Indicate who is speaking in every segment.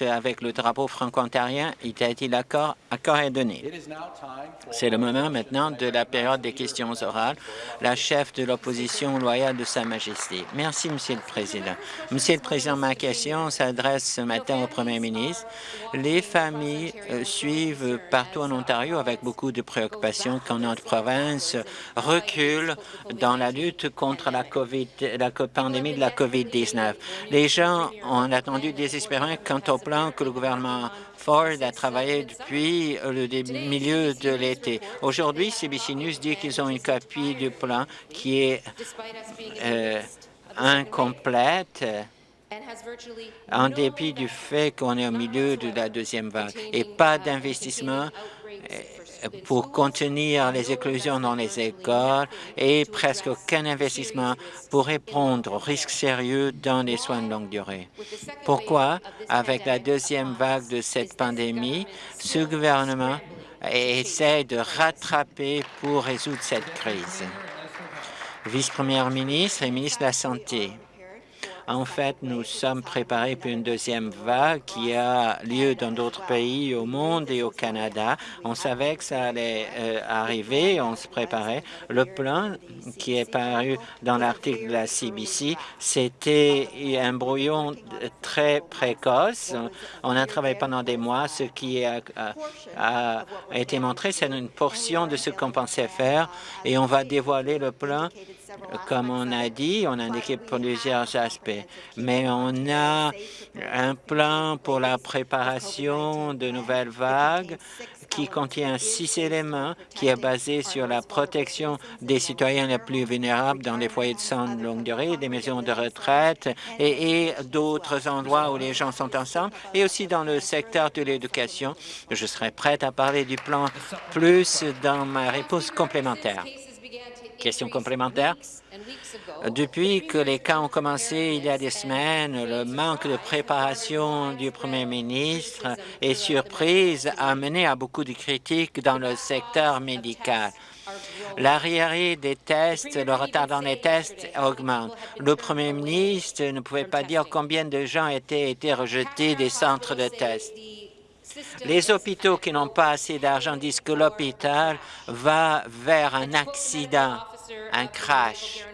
Speaker 1: avec le drapeau franco-ontarien, il a été l'accord accord est donné. C'est le moment maintenant de la période des questions orales. La chef de l'opposition loyale de Sa Majesté. Merci, Monsieur le Président. Monsieur le Président, ma question s'adresse ce matin au Premier ministre. Les familles euh, suivent partout en Ontario avec beaucoup de préoccupations quand notre province recule dans la lutte contre la, COVID, la pandémie de la COVID-19. Les gens ont attendu désespérément quand au plan que le gouvernement Ford a travaillé depuis le milieu de l'été. Aujourd'hui, CBC News dit qu'ils ont une copie du plan qui est euh, incomplète en dépit du fait qu'on est au milieu de la deuxième vague et pas d'investissement pour contenir les éclosions dans les écoles et presque aucun investissement pour répondre aux risques sérieux dans les soins de longue durée. Pourquoi, avec la deuxième vague de cette pandémie, ce gouvernement essaie de rattraper pour résoudre cette crise? Vice-première ministre et ministre de la Santé. En fait, nous sommes préparés pour une deuxième vague qui a lieu dans d'autres pays au monde et au Canada. On savait que ça allait euh, arriver, on se préparait. Le plan qui est paru dans l'article de la CBC, c'était un brouillon très précoce. On a travaillé pendant des mois. Ce qui a, a été montré, c'est une portion de ce qu'on pensait faire et on va dévoiler le plan comme on a dit, on a indiqué plusieurs aspects, mais on a un plan pour la préparation de nouvelles vagues qui contient six éléments, qui est basé sur la protection des citoyens les plus vulnérables dans les foyers de soins de longue durée, des maisons de retraite et, et d'autres endroits où les gens sont ensemble, et aussi dans le secteur de l'éducation. Je serai prête à parler du plan plus dans ma réponse complémentaire. Question complémentaire. Depuis que les cas ont commencé il y a des semaines, le manque de préparation du premier ministre et surprise a mené à beaucoup de critiques dans le secteur médical. L'arriéré des tests, le retard dans les tests augmente. Le premier ministre ne pouvait pas dire combien de gens étaient été rejetés des centres de tests. Les hôpitaux qui n'ont pas assez d'argent disent que l'hôpital va vers un accident, un crash.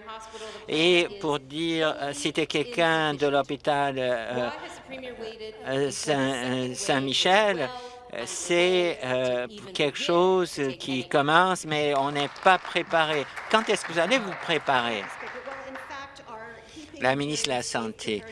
Speaker 1: Et pour dire, euh, citer quelqu'un de l'hôpital euh, euh, Saint-Michel, c'est quelque chose qui commence, mais on n'est pas préparé. Quand est-ce que vous allez vous préparer? La ministre de la Santé.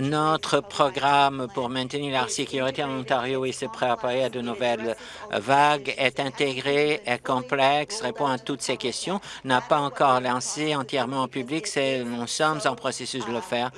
Speaker 1: Notre programme pour maintenir la sécurité en Ontario et se préparer à de nouvelles vagues est intégré, est complexe, répond à toutes ces questions, n'a pas encore lancé entièrement au public. Nous sommes en processus de le faire.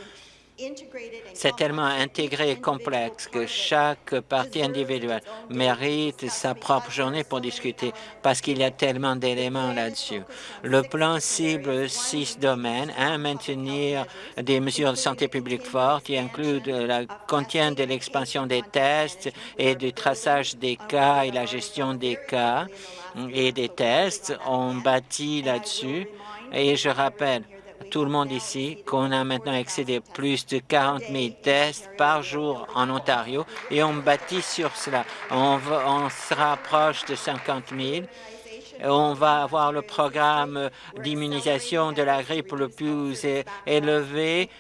Speaker 1: C'est tellement intégré et complexe que chaque partie individuelle mérite sa propre journée pour discuter parce qu'il y a tellement d'éléments là-dessus. Le plan cible six domaines. Un, maintenir des mesures de santé publique fortes qui incluent la contient de l'expansion des tests et du traçage des cas et la gestion des cas et des tests. On bâtit là-dessus. Et je rappelle, tout le monde ici qu'on a maintenant excédé plus de 40 000 tests par jour en Ontario et on bâtit sur cela. On, on se rapproche de 50 000 on va avoir le programme d'immunisation de la grippe le plus élevé.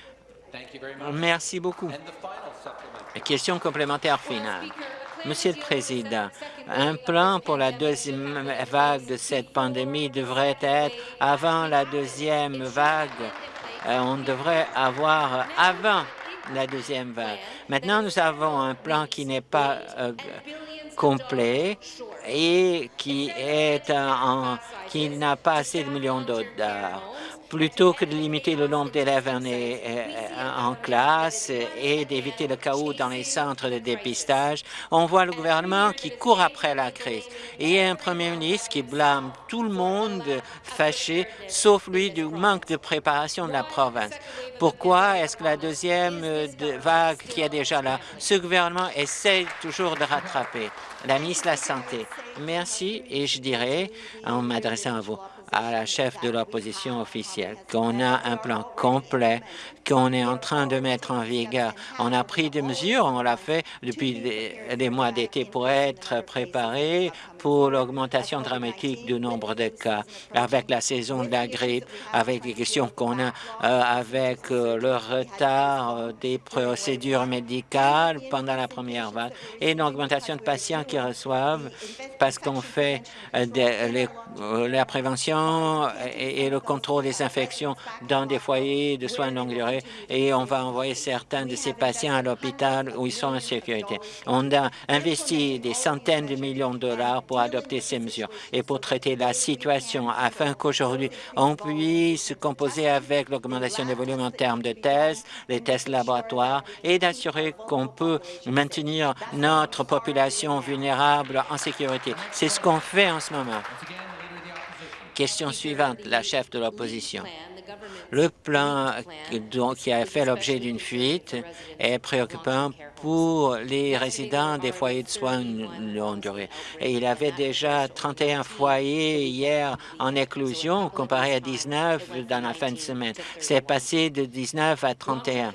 Speaker 1: Merci beaucoup. Question complémentaire finale. Monsieur le Président, un plan pour la deuxième vague de cette pandémie devrait être avant la deuxième vague. Euh, on devrait avoir avant la deuxième vague. Maintenant, nous avons un plan qui n'est pas euh, complet et qui est en, qui n'a pas assez de millions de dollars plutôt que de limiter le nombre d'élèves en, en, classe et d'éviter le chaos dans les centres de dépistage, on voit le gouvernement qui court après la crise. Et un premier ministre qui blâme tout le monde fâché, sauf lui, du manque de préparation de la province. Pourquoi est-ce que la deuxième vague qui est déjà là, ce gouvernement essaie toujours de rattraper? La ministre de la Santé. Merci et je dirais, en m'adressant à vous, à la chef de l'opposition officielle qu'on a un plan complet qu'on est en train de mettre en vigueur. On a pris des mesures, on l'a fait depuis des, mois d'été pour être préparé pour l'augmentation dramatique du nombre de cas, avec la saison de la grippe, avec les questions qu'on a, euh, avec euh, le retard euh, des procédures médicales pendant la première vague et l'augmentation de patients qui reçoivent parce qu'on fait la prévention et, et le contrôle des infections dans des foyers de soins de longue durée et on va envoyer certains de ces patients à l'hôpital où ils sont en sécurité. On a investi des centaines de millions de dollars pour adopter ces mesures et pour traiter la situation afin qu'aujourd'hui on puisse composer avec l'augmentation des volumes en termes de tests, les tests laboratoires et d'assurer qu'on peut maintenir notre population vulnérable en sécurité. C'est ce qu'on fait en ce moment. Question suivante, la chef de l'opposition. Le plan qui a fait l'objet d'une fuite est préoccupant pour les résidents des foyers de soins longue durée. Et il avait déjà 31 foyers hier en éclosion comparé à 19 dans la fin de semaine. C'est passé de 19 à 31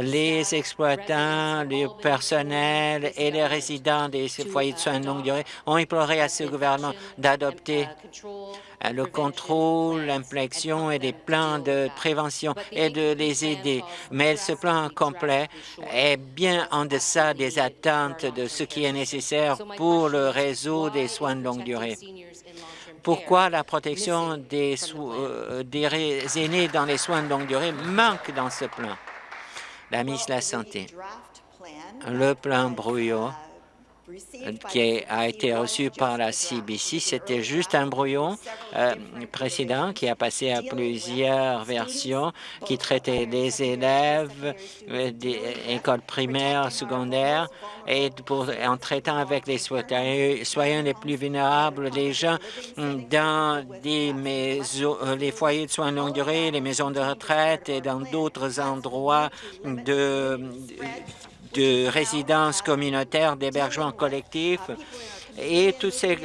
Speaker 1: les exploitants, les personnels et les résidents des foyers de soins de longue durée ont imploré à ce gouvernement d'adopter euh, le contrôle, l'implexion et des plans de prévention et de les aider. Mais ce plan complet est bien en deçà des attentes de ce qui est nécessaire pour le réseau des soins de longue durée. Pourquoi la protection des, euh, des aînés dans les soins de longue durée manque dans ce plan? La ministre de la Santé, le plan brouillon qui a été reçu par la CBC. C'était juste un brouillon euh, précédent qui a passé à plusieurs versions qui traitait les élèves euh, des écoles primaires, secondaires, et pour, en traitant avec les soignants les plus vulnérables, les gens dans des maisons, euh, les foyers de soins de longue durée, les maisons de retraite et dans d'autres endroits de de résidences communautaires, d'hébergement collectif et tout c'est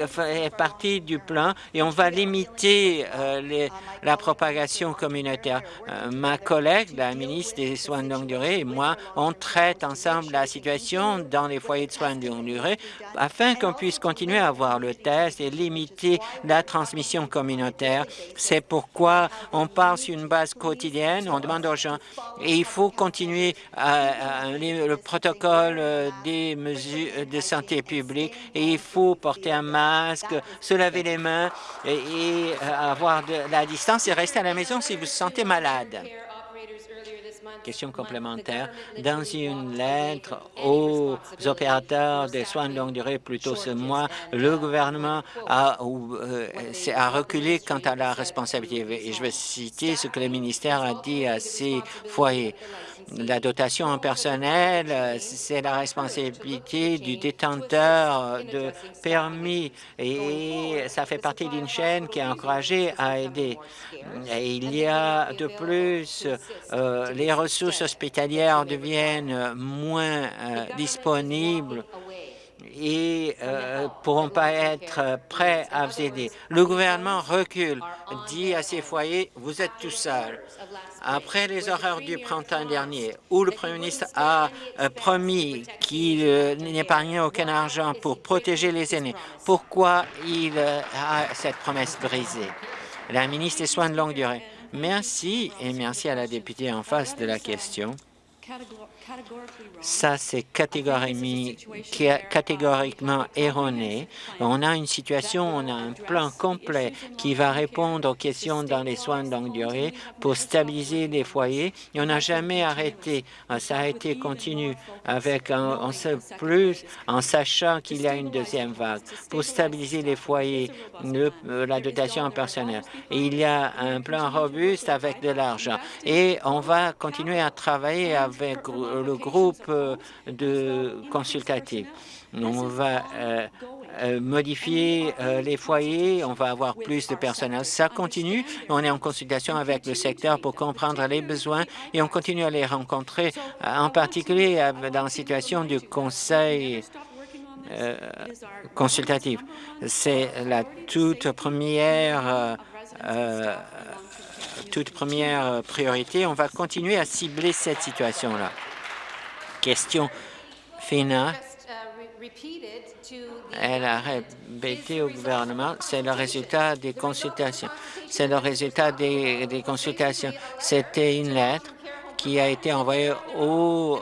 Speaker 1: partie du plan et on va limiter euh, la propagation communautaire. Euh, ma collègue, la ministre des Soins de longue durée et moi, on traite ensemble la situation dans les foyers de soins de longue durée afin qu'on puisse continuer à avoir le test et limiter la transmission communautaire. C'est pourquoi on parle sur une base quotidienne, on demande aux gens et il faut continuer à, le protocole euh, des mesures de santé publique et il faut porter un masque, se laver les mains et, euh, avoir de la distance et rester à la maison si vous vous sentez malade. Question complémentaire. Dans une lettre aux opérateurs des soins de longue durée plus tôt ce mois, le gouvernement a, euh, a reculé quant à la responsabilité. Et je vais citer ce que le ministère a dit à ces foyers. La dotation en personnel, euh, c'est la responsabilité du détenteur de permis et ça fait partie d'une chaîne qui est encouragée à aider. Et il y a de plus, euh, les ressources hospitalières deviennent moins euh, disponibles et euh, pourront pas être prêts à vous aider. Le gouvernement recule, dit à ses foyers, vous êtes tout seul. Après les horreurs du printemps dernier, où le Premier ministre a euh, promis qu'il euh, n'épargnait aucun argent pour protéger les aînés, pourquoi il euh, a cette promesse brisée? La ministre des Soins de longue durée. Merci et merci à la députée en face de la question. Ça, c'est catégoriquement erroné. On a une situation, on a un plan complet qui va répondre aux questions dans les soins de longue durée pour stabiliser les foyers. Et on n'a jamais arrêté. Ça a été continu avec un, plus en sachant qu'il y a une deuxième vague pour stabiliser les foyers, euh, la dotation en personnel. Il y a un plan robuste avec de l'argent. Et on va continuer à travailler avec le groupe euh, de consultatif. On va euh, euh, modifier les foyers, on va avoir plus de personnel. Ça continue. On est en consultation avec le secteur pour comprendre les besoins et on continue à les rencontrer, en particulier dans la situation du conseil consultatif. C'est la toute première toute première priorité. On va continuer à cibler cette situation-là. Question finale elle a répété au gouvernement, c'est le résultat des consultations. C'est le résultat des, des consultations. C'était une lettre qui a été envoyé aux,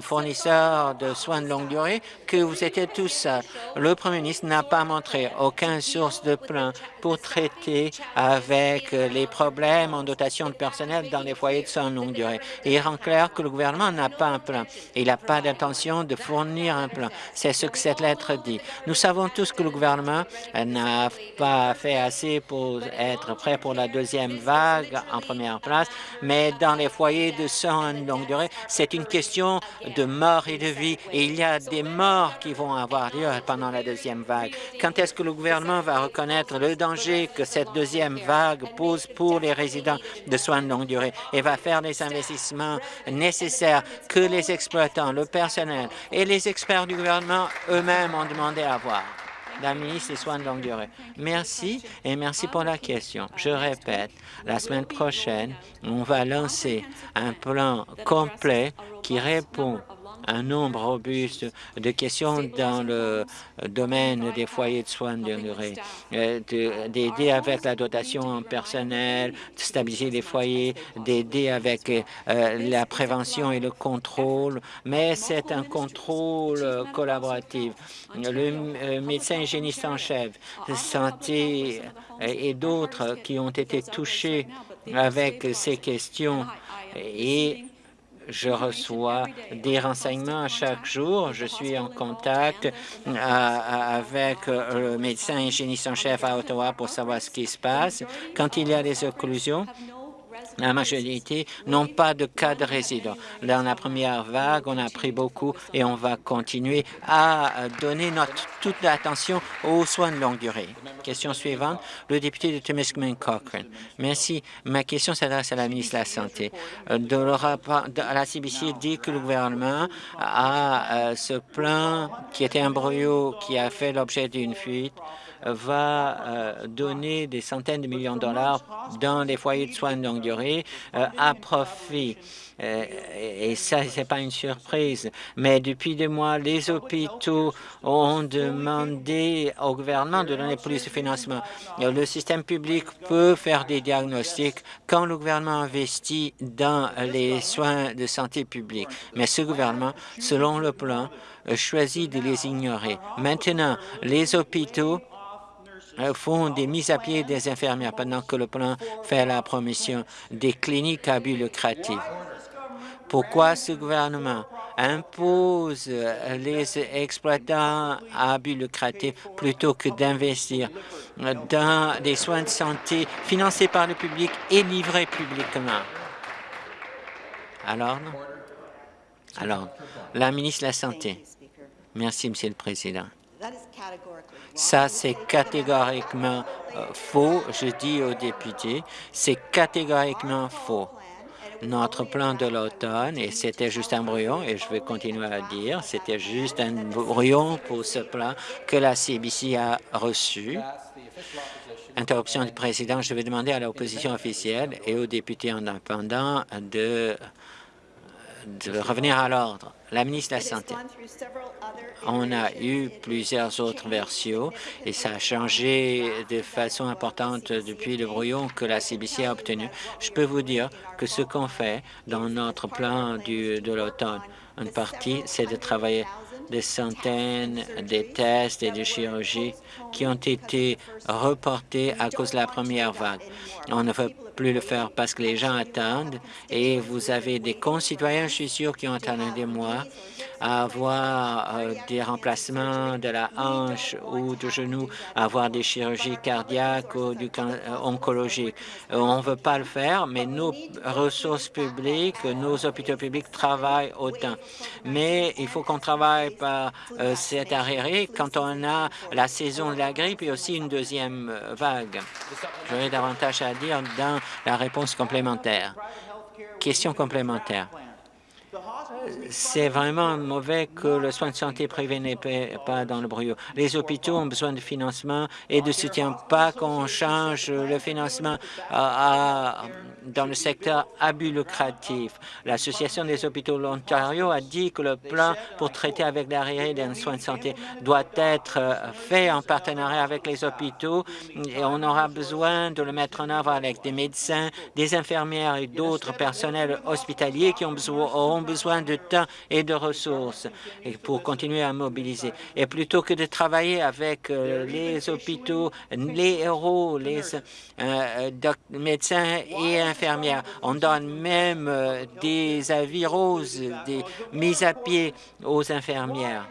Speaker 1: fournisseurs de soins de longue durée que vous étiez tous seuls. Le Premier ministre n'a pas montré aucune source de plan pour traiter avec les problèmes en dotation de personnel dans les foyers de soins de longue durée. il rend clair que le gouvernement n'a pas un plan. Il n'a pas d'intention de fournir un plan. C'est ce que cette lettre dit. Nous savons tous que le gouvernement n'a pas fait assez pour être prêt pour la deuxième vague en première place, mais dans les foyers de soins longue durée, c'est une question de mort et de vie. Et il y a des morts qui vont avoir lieu pendant la deuxième vague. Quand est-ce que le gouvernement va reconnaître le danger que cette deuxième vague pose pour les résidents de soins de longue durée et va faire les investissements nécessaires que les exploitants, le personnel et les experts du gouvernement eux-mêmes ont demandé à avoir? La ministre des Soins de longue durée. Merci et merci pour la question. Je répète, la semaine prochaine, on va lancer un plan complet qui répond un nombre robuste de questions dans le domaine des foyers de soins de durée, euh, d'aider avec la dotation en personnel, de stabiliser les foyers, d'aider avec euh, la prévention et le contrôle, mais c'est un contrôle collaboratif. Le euh, médecin hygiéniste en chef, santé et d'autres qui ont été touchés avec ces questions et je reçois des renseignements chaque jour. Je suis en contact euh, avec le médecin hygiéniste en chef à Ottawa pour savoir ce qui se passe. Quand il y a des occlusions, la majorité n'ont pas de cas de résident. Dans la première vague, on a pris beaucoup et on va continuer à donner notre, toute l'attention aux soins de longue durée. Question suivante, le député de Timiskaming Cochrane. Merci. Ma question s'adresse à la ministre de la Santé. De la CBC dit que le gouvernement a euh, ce plan qui était un brouillot qui a fait l'objet d'une fuite va euh, donner des centaines de millions de dollars dans les foyers de soins de longue durée euh, à profit. Euh, et ça, ce n'est pas une surprise. Mais depuis des mois, les hôpitaux ont demandé au gouvernement de donner plus de financement. Le système public peut faire des diagnostics quand le gouvernement investit dans les soins de santé publique. Mais ce gouvernement, selon le plan, choisit de les ignorer. Maintenant, les hôpitaux euh, font des mises à pied des infirmières pendant que le plan fait la promotion des cliniques à but lucratif. Pourquoi ce gouvernement impose les exploitants à but lucratif plutôt que d'investir dans des soins de santé financés par le public et livrés publiquement? Alors, alors, la ministre de la Santé. Merci, Monsieur le Président. Ça, c'est catégoriquement euh, faux. Je dis aux députés, c'est catégoriquement faux. Notre plan de l'automne, et c'était juste un brouillon, et je vais continuer à dire, c'était juste un brouillon pour ce plan que la CBC a reçu. Interruption du président, je vais demander à l'opposition officielle et aux députés indépendants de de revenir à l'ordre. La ministre de la Santé. On a eu plusieurs autres versions et ça a changé de façon importante depuis le brouillon que la CBC a obtenu. Je peux vous dire que ce qu'on fait dans notre plan de l'automne, une partie, c'est de travailler des centaines de tests et de chirurgies qui ont été reportés à cause de la première vague. On ne veut plus le faire parce que les gens attendent et vous avez des concitoyens, je suis sûr, qui ont attendu des mois avoir euh, des remplacements de la hanche ou du genou, avoir des chirurgies cardiaques ou du euh, oncologique. Euh, on ne veut pas le faire, mais nos ressources publiques, nos hôpitaux publics travaillent autant. Mais il faut qu'on travaille par cet arriéré quand on a la saison de la grippe et aussi une deuxième vague. J'aurais davantage à dire dans la réponse complémentaire. Question complémentaire. C'est vraiment mauvais que le soin de santé privé n'est pas dans le brouillard. Les hôpitaux ont besoin de financement et de soutien, pas qu'on change le financement dans le secteur abus lucratif. L'Association des hôpitaux de l'Ontario a dit que le plan pour traiter avec l'arriéré d'un soin de santé doit être fait en partenariat avec les hôpitaux et on aura besoin de le mettre en œuvre avec des médecins, des infirmières et d'autres personnels hospitaliers qui ont besoin, auront besoin de temps et de ressources pour continuer à mobiliser. Et plutôt que de travailler avec euh, les hôpitaux, les héros, les euh, médecins et infirmières, on donne même euh, des avis roses, des mises à pied aux infirmières.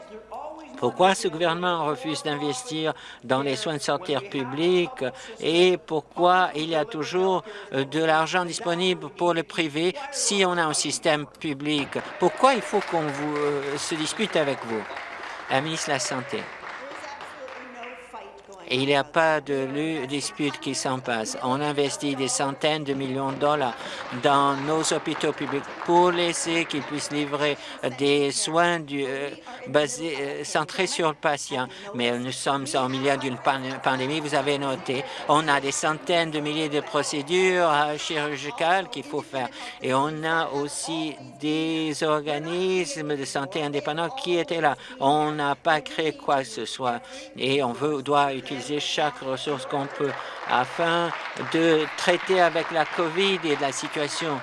Speaker 1: Pourquoi ce gouvernement refuse d'investir dans les soins de santé publics et pourquoi il y a toujours euh, de l'argent disponible pour le privé si on a un système public? Pourquoi il faut qu'on euh, se dispute avec vous? La ministre de la Santé il n'y a pas de dispute qui s'en passe. On investit des centaines de millions de dollars dans nos hôpitaux publics pour laisser qu'ils puissent livrer des soins euh, euh, centrés sur le patient. Mais nous sommes en milieu d'une pandémie, vous avez noté. On a des centaines de milliers de procédures euh, chirurgicales qu'il faut faire. Et on a aussi des organismes de santé indépendants qui étaient là. On n'a pas créé quoi que ce soit et on veut, doit utiliser chaque ressource qu'on peut afin de traiter avec la COVID et la situation.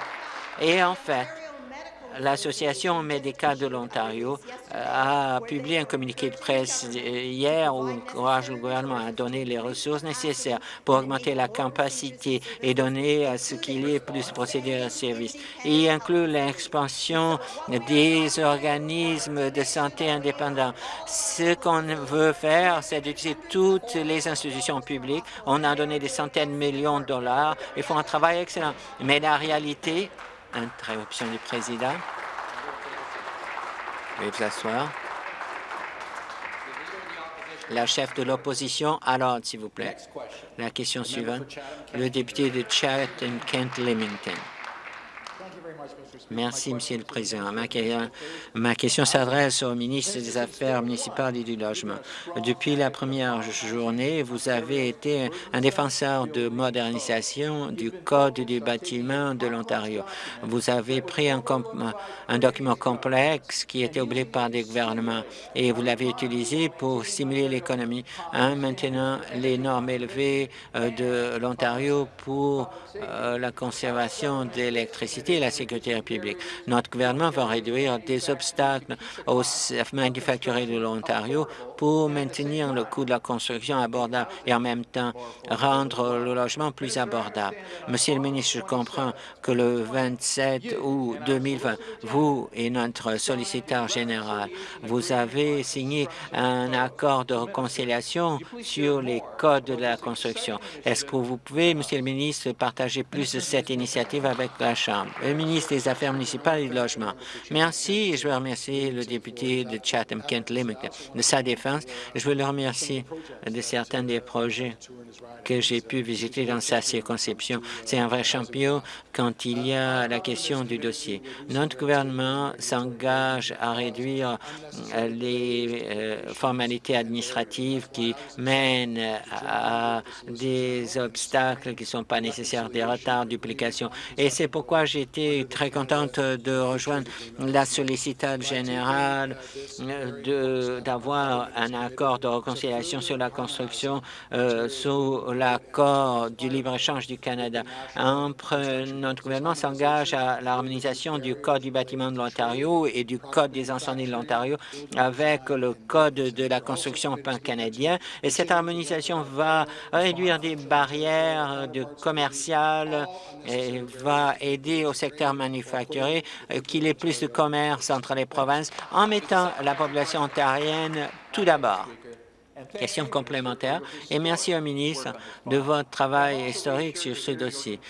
Speaker 1: Et en fait, l'Association médicale de l'Ontario euh, a publié un communiqué de presse hier où encourage le gouvernement à donner les ressources nécessaires pour augmenter la capacité et donner à ce qu'il y ait plus de procédures de service. Il inclut l'expansion des organismes de santé indépendants. Ce qu'on veut faire, c'est d'utiliser toutes les institutions publiques. On a donné des centaines de millions de dollars. Ils font un travail excellent. Mais la réalité, Interruption du président. Veuillez vous asseoir. La chef de l'opposition l'ordre, s'il vous plaît. La question suivante, le député de Chatham-Kent-Limington. Merci, Monsieur le Président. Ma, question s'adresse au ministre des Affaires municipales et du Logement. Depuis la première journée, vous avez été un défenseur de modernisation du Code du bâtiment de l'Ontario. Vous avez pris un, un, document complexe qui était oublié par des gouvernements et vous l'avez utilisé pour stimuler l'économie en maintenant les normes élevées euh, de l'Ontario pour euh, la conservation d'électricité et la sécurité publique. Notre gouvernement va réduire des obstacles aux manufacturiers de l'Ontario pour maintenir le coût de la construction abordable et en même temps rendre le logement plus abordable. Monsieur le ministre, je comprends que le 27 août 2020, vous et notre solliciteur général, vous avez signé un accord de réconciliation sur les codes de la construction. Est-ce que vous pouvez, Monsieur le ministre, partager plus de cette initiative avec la Chambre? Ministre des Affaires municipal et du logement. Merci je veux remercier le député de Chatham-Kent-Limerick de sa défense. Je veux le remercier de certains des projets que j'ai pu visiter dans sa circonscription. C'est un vrai champion quand il y a la question du dossier. Notre gouvernement s'engage à réduire euh, les euh, formalités administratives qui mènent à des obstacles qui ne sont pas nécessaires, des retards, duplications. Et c'est pourquoi été très contente de rejoindre la solliciteur générale, d'avoir un accord de réconciliation sur la construction euh, sous l'accord du libre-échange du Canada. notre gouvernement s'engage à l'harmonisation du Code du bâtiment de l'Ontario et du Code des incendies de l'Ontario avec le Code de la construction pan-canadien. Et cette harmonisation va réduire des barrières commerciales et va aider au secteur manufacturier qu'il y ait plus de commerce entre les provinces en mettant la population ontarienne tout d'abord. Question complémentaire. Et merci au ministre de votre travail historique sur ce dossier.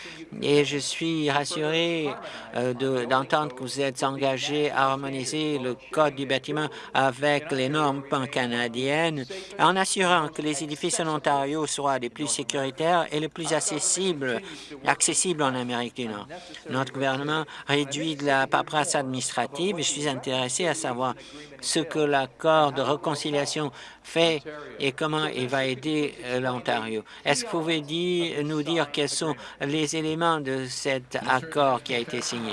Speaker 1: Et je suis rassuré euh, d'entendre que vous êtes engagé à harmoniser le code du bâtiment avec les normes pan-canadiennes en assurant que les édifices en Ontario soient les plus sécuritaires et les plus accessibles, accessibles en Amérique du Nord. Notre gouvernement réduit de la paperasse administrative et je suis intéressé à savoir ce que l'accord de réconciliation fait et comment il va aider euh, l'Ontario. Est-ce que vous pouvez nous dire quels sont les éléments de cet accord qui a été signé?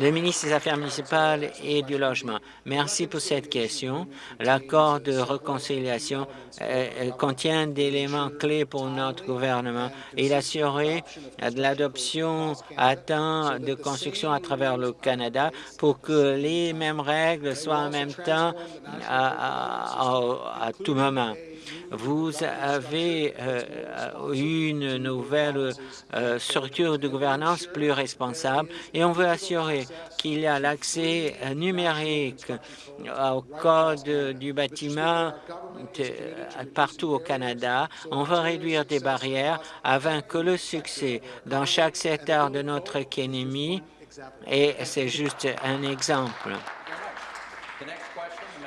Speaker 1: Le ministre des Affaires municipales et du Logement. Merci pour cette question. L'accord de réconciliation euh, euh, contient des éléments clés pour notre gouvernement. Il assurait de l'adoption à temps de construction à travers le Canada pour que les mêmes règles soient en même temps à tout moment. Vous avez euh, une nouvelle euh, structure de gouvernance plus responsable et on veut assurer qu'il y a l'accès numérique au code du bâtiment partout au Canada. On veut réduire des barrières afin que le succès dans chaque secteur de notre économie, et c'est juste un exemple,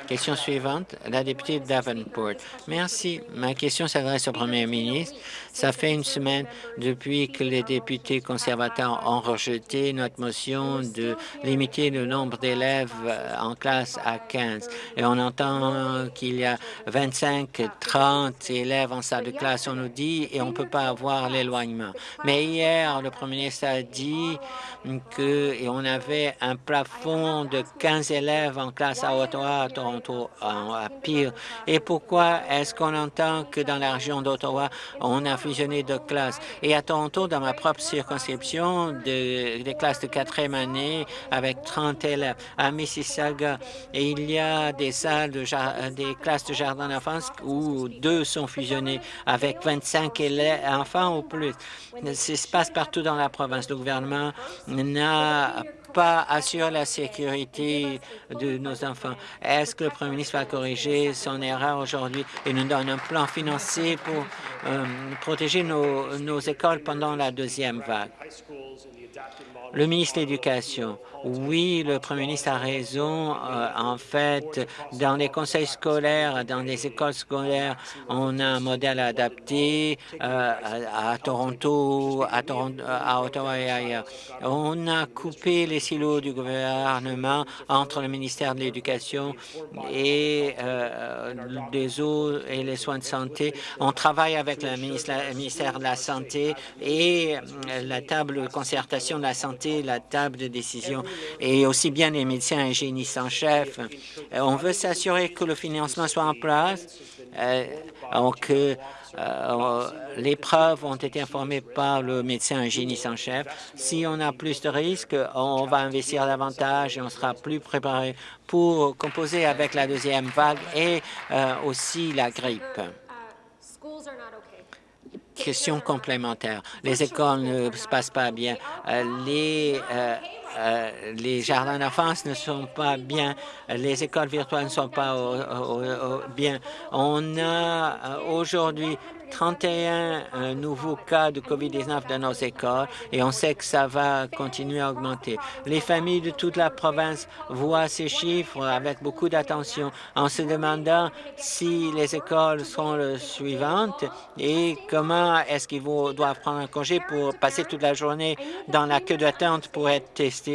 Speaker 1: Question suivante, la députée Davenport. Merci. Ma question s'adresse au premier ministre. Ça fait une semaine depuis que les députés conservateurs ont rejeté notre motion de limiter le nombre d'élèves euh, en classe à 15. Et on entend qu'il y a 25, 30 élèves en salle de classe, on nous dit, et on ne peut pas avoir l'éloignement. Mais hier, le premier ministre a dit que et on avait un plafond de 15 élèves en classe à Ottawa, à Toronto, à Pire. Et pourquoi est-ce qu'on entend que dans la région d'Ottawa, on a fusionné de classes? Et à Toronto, dans ma propre circonscription, de, des classes de quatrième année avec 30 élèves. À Mississauga, et il y a des salles, de des classes de jardin d'enfance où deux sont fusionnés avec 25 élèves, enfants ou plus. Ça se passe partout dans la province. Le gouvernement n'a pas assuré la sécurité de nos enfants. Est-ce que le Premier ministre va corriger son erreur aujourd'hui et nous donne un plan financier pour euh, protéger nos écoles pendant la deuxième vague? Le ministre de l'Éducation, oui, le Premier ministre a raison. Euh, en fait, dans les conseils scolaires, dans les écoles scolaires, on a un modèle adapté euh, à, Toronto, à, Toronto, à Ottawa et ailleurs. On a coupé les silos du gouvernement entre le ministère de l'Éducation et euh, des eaux et les soins de santé. On travaille avec le ministère de la Santé et la table de concertation de la santé, la table de décision et aussi bien les médecins et hygiénistes en chef. Euh, on veut s'assurer que le financement soit en place, euh, que euh, les preuves ont été informées par le médecin hygiéniste en chef. Si on a plus de risques, on va investir davantage et on sera plus préparé pour composer avec la deuxième vague et aussi la grippe. Question complémentaire. Les écoles ne se passent pas bien. les euh, les jardins d'enfance ne sont pas bien, les écoles virtuelles ne sont pas bien. On a euh, aujourd'hui 31 euh, nouveaux cas de COVID-19 dans nos écoles et on sait que ça va continuer à augmenter. Les familles de toute la province voient ces chiffres avec beaucoup d'attention en se demandant si les écoles sont les suivantes et comment est-ce qu'ils doivent prendre un congé pour passer toute la journée dans la queue d'attente pour être testés.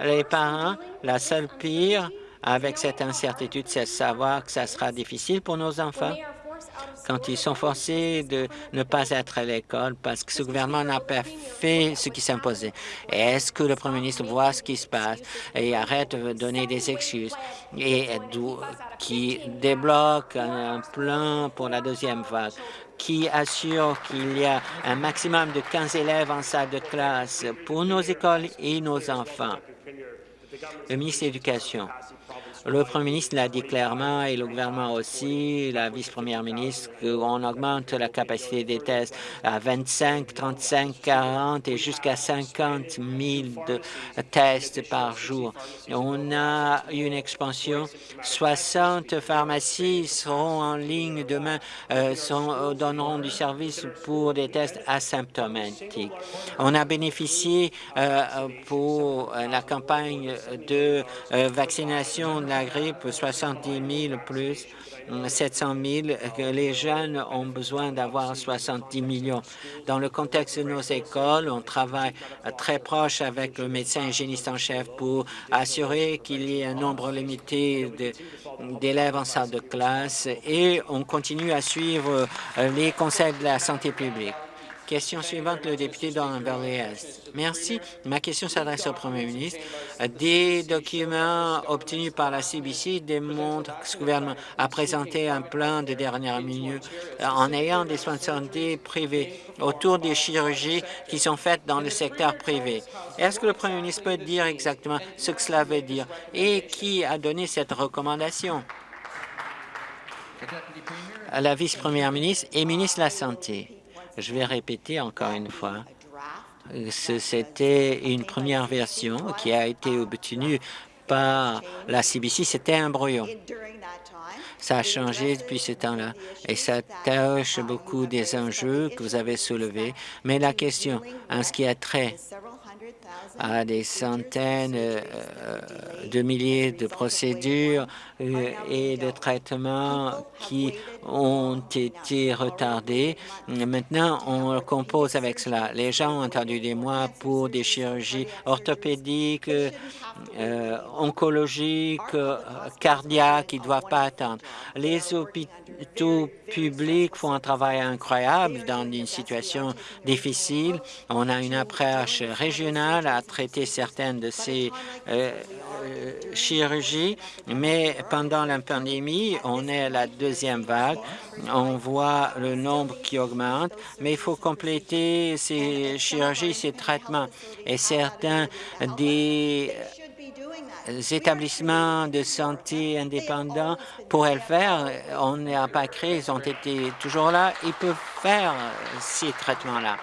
Speaker 1: Les parents, la seule pire avec cette incertitude, c'est de savoir que ça sera difficile pour nos enfants. Quand ils sont forcés de ne pas être à l'école parce que ce gouvernement n'a pas fait ce qui s'imposait. Est-ce que le Premier ministre voit ce qui se passe et arrête de donner des excuses? Et qui débloque un plan pour la deuxième vague qui assure qu'il y a un maximum de 15 élèves en salle de classe pour nos écoles et nos enfants. Le ministre de l'Éducation Le Premier ministre l'a dit clairement et le gouvernement aussi, la vice-première ministre, qu'on augmente la capacité des tests à 25, 35, 40 et jusqu'à 50 000 de tests par jour. On a une expansion. 60 pharmacies seront en ligne demain, euh, sont, donneront du service pour des tests asymptomatiques. On a bénéficié euh, pour la campagne de euh, vaccination de grippe, 70 000 plus 700 000, que les jeunes ont besoin d'avoir 70 millions. Dans le contexte de nos écoles, on travaille très proche avec le médecin hygiéniste en chef pour assurer qu'il y ait un nombre limité d'élèves en salle de classe et on continue à suivre les conseils de la santé publique. Question suivante, le député d'Orne-Valley-Est. Merci. Ma question s'adresse au Premier ministre. Des documents obtenus par la CBC démontrent que ce gouvernement a présenté un plan de dernière minute en ayant des soins de santé privés autour des chirurgies qui sont faites dans le secteur privé. Est-ce que le Premier ministre peut dire exactement ce que cela veut dire et qui a donné cette recommandation? La vice-première ministre et ministre de la Santé. Je vais répéter encore une fois. C'était une première version qui a été obtenue par la CBC. C'était un brouillon. Ça a changé depuis ce temps-là et ça touche beaucoup des enjeux que vous avez soulevés. Mais la question, en ce qui a trait à des centaines euh, de milliers de procédures euh, et de traitements qui ont été retardés. Maintenant, on compose avec cela. Les gens ont attendu des mois pour des chirurgies orthopédiques, euh, oncologiques, cardiaques, qui ne doivent pas attendre. Les hôpitaux publics font un travail incroyable dans une situation difficile. On a une approche régionale à traiter certaines de ces euh, euh, chirurgies, mais pendant la pandémie, on est à la deuxième vague. On voit le nombre qui augmente, mais il faut compléter ces chirurgies, ces traitements. Et certains des établissements de santé indépendants pourraient le faire. On n'a pas créé, ils ont été toujours là. Ils peuvent faire ces traitements-là.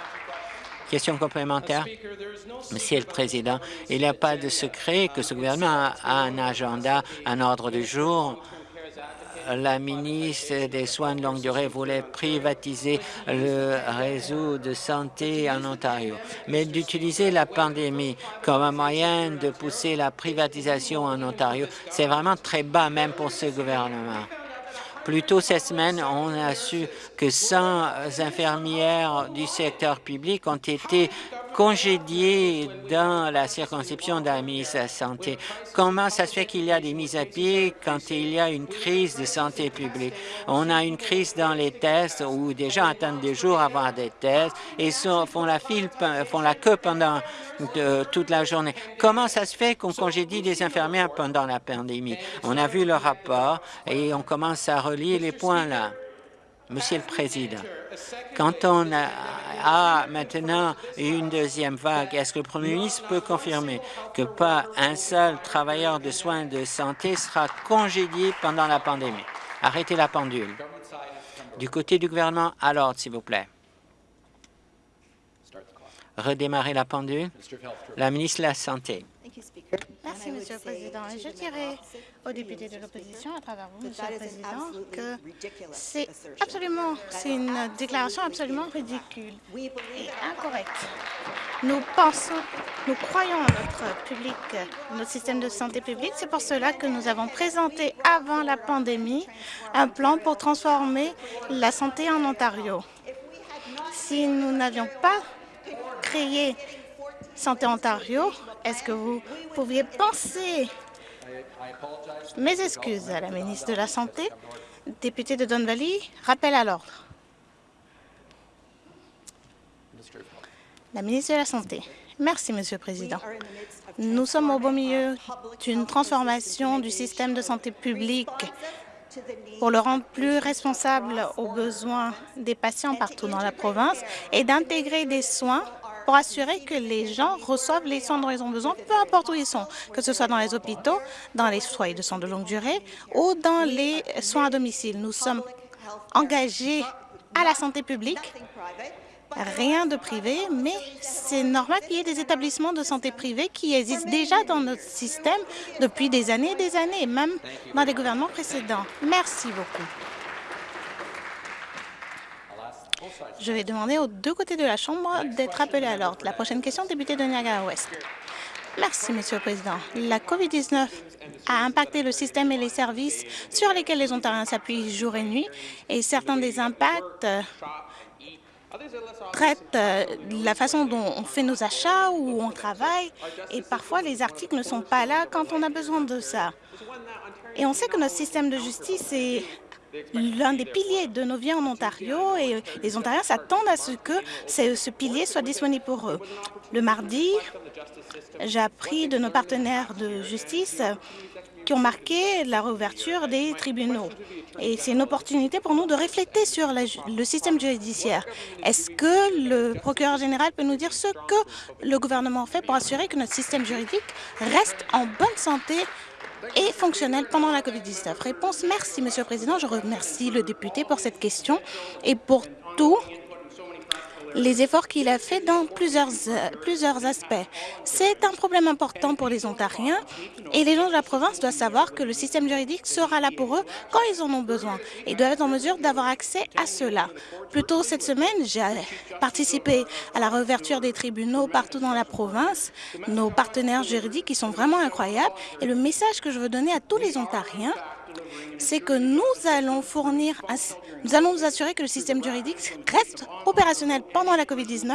Speaker 1: Question complémentaire. Monsieur le Président, il n'y a pas de secret que ce gouvernement a un agenda, un ordre du jour la ministre des Soins de longue durée voulait privatiser le réseau de santé en Ontario. Mais d'utiliser la pandémie comme un moyen de pousser la privatisation en Ontario, c'est vraiment très bas même pour ce gouvernement. Plus tôt cette semaine, on a su que 100 infirmières du secteur public ont été congédiés dans la circonscription de la ministre de la Santé. Comment ça se fait qu'il y a des mises à pied quand il y a une crise de santé publique? On a une crise dans les tests où des gens attendent des jours avant des tests et font la file, font la queue pendant toute la journée. Comment ça se fait qu'on congédie des infirmières pendant la pandémie? On a vu le rapport et on commence à relier les points là. Monsieur le Président, quand on a, maintenant une deuxième vague, est-ce que le Premier ministre peut confirmer que pas un seul travailleur de soins de santé sera congédié pendant la pandémie? Arrêtez la pendule. Du côté du gouvernement, à l'ordre, s'il vous plaît. Redémarrer la pendule. La ministre de la Santé.
Speaker 2: Merci, Monsieur le Président. je dirais aux députés de l'opposition, à travers vous, Monsieur le Président, que c'est absolument, c'est une déclaration absolument ridicule et incorrecte. Nous pensons, nous croyons en notre public, notre système de santé publique. C'est pour cela que nous avons présenté avant la pandémie un plan pour transformer la santé en Ontario. Si nous n'avions pas créé Santé Ontario, est-ce que vous pouviez penser mes excuses à la ministre de la Santé, député de Don Valley, rappel à l'ordre. La ministre de la Santé. Merci, Monsieur le Président. Nous sommes au beau milieu d'une transformation du système de santé publique pour le rendre plus responsable aux besoins des patients partout dans la province et d'intégrer des soins pour assurer que les gens reçoivent les soins dont ils ont besoin, peu importe où ils sont, que ce soit dans les hôpitaux, dans les foyers de soins de longue durée ou dans les soins à domicile. Nous sommes engagés à la santé publique rien de privé, mais c'est normal qu'il y ait des établissements de santé privés qui existent déjà dans notre système depuis des années et des années, même dans les gouvernements précédents. Merci beaucoup. Je vais demander aux deux côtés de la Chambre d'être appelés à l'ordre. La prochaine question, député de Niagara-Ouest. Merci, Monsieur le Président. La COVID-19 a impacté le système et les services sur lesquels les Ontariens s'appuient jour et nuit, et certains des impacts traitent euh, la façon dont on fait nos achats ou on travaille, et parfois les articles ne sont pas là quand on a besoin de ça. Et on sait que notre système de justice est l'un des piliers de nos vies en Ontario et les Ontariens s'attendent à ce que ce pilier soit disponible pour eux. Le mardi, j'ai appris de nos partenaires de justice qui ont marqué la réouverture des tribunaux. Et c'est une opportunité pour nous de refléter sur le système judiciaire. Est-ce que le procureur général peut nous dire ce que le gouvernement fait pour assurer que notre système juridique reste en bonne santé et fonctionnel pendant la COVID-19 Réponse, merci, Monsieur le Président. Je remercie le député pour cette question et pour tout les efforts qu'il a fait dans plusieurs, euh, plusieurs aspects. C'est un problème important pour les Ontariens et les gens de la province doivent savoir que le système juridique sera là pour eux quand ils en ont besoin et doivent être en mesure d'avoir accès à cela. Plus tôt cette semaine, j'ai participé à la réouverture des tribunaux partout dans la province. Nos partenaires juridiques qui sont vraiment incroyables et le message que je veux donner à tous les Ontariens, c'est que nous allons nous allons assurer que le système juridique reste opérationnel pendant la COVID-19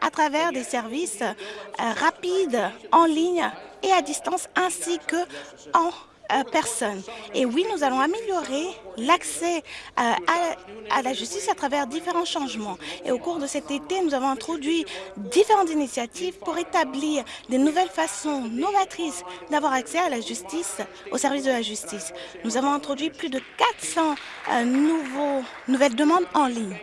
Speaker 2: à travers des services euh, rapides, en ligne et à distance, ainsi que personne. Et oui, nous allons améliorer l'accès euh, à, la justice à travers différents changements. Et au cours de cet été, nous avons introduit différentes initiatives pour établir des nouvelles façons novatrices d'avoir accès à la justice, au service de la justice. Nous avons introduit plus de 400 euh, nouvelles demandes en ligne.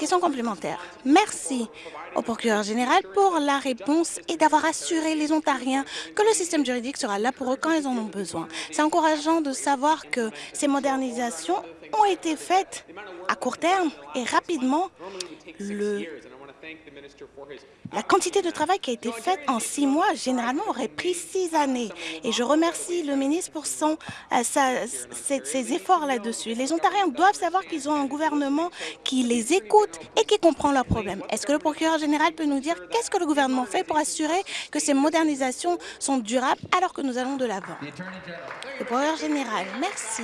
Speaker 2: Question complémentaire. Merci au procureur général pour la réponse et d'avoir assuré les Ontariens que le système juridique sera là pour eux quand ils en ont besoin. C'est encourageant de savoir que ces modernisations ont été faites à court terme et rapidement. Le la quantité de travail qui a été faite en six mois, généralement, aurait pris six années. Et je remercie le ministre pour son, euh, ses, efforts là-dessus. Les Ontariens doivent savoir qu'ils ont un gouvernement qui les écoute et qui comprend leurs problèmes. Est-ce que le procureur général peut nous dire qu'est-ce que le gouvernement fait pour assurer que ces modernisations sont durables alors que nous allons de l'avant? Le procureur général, merci.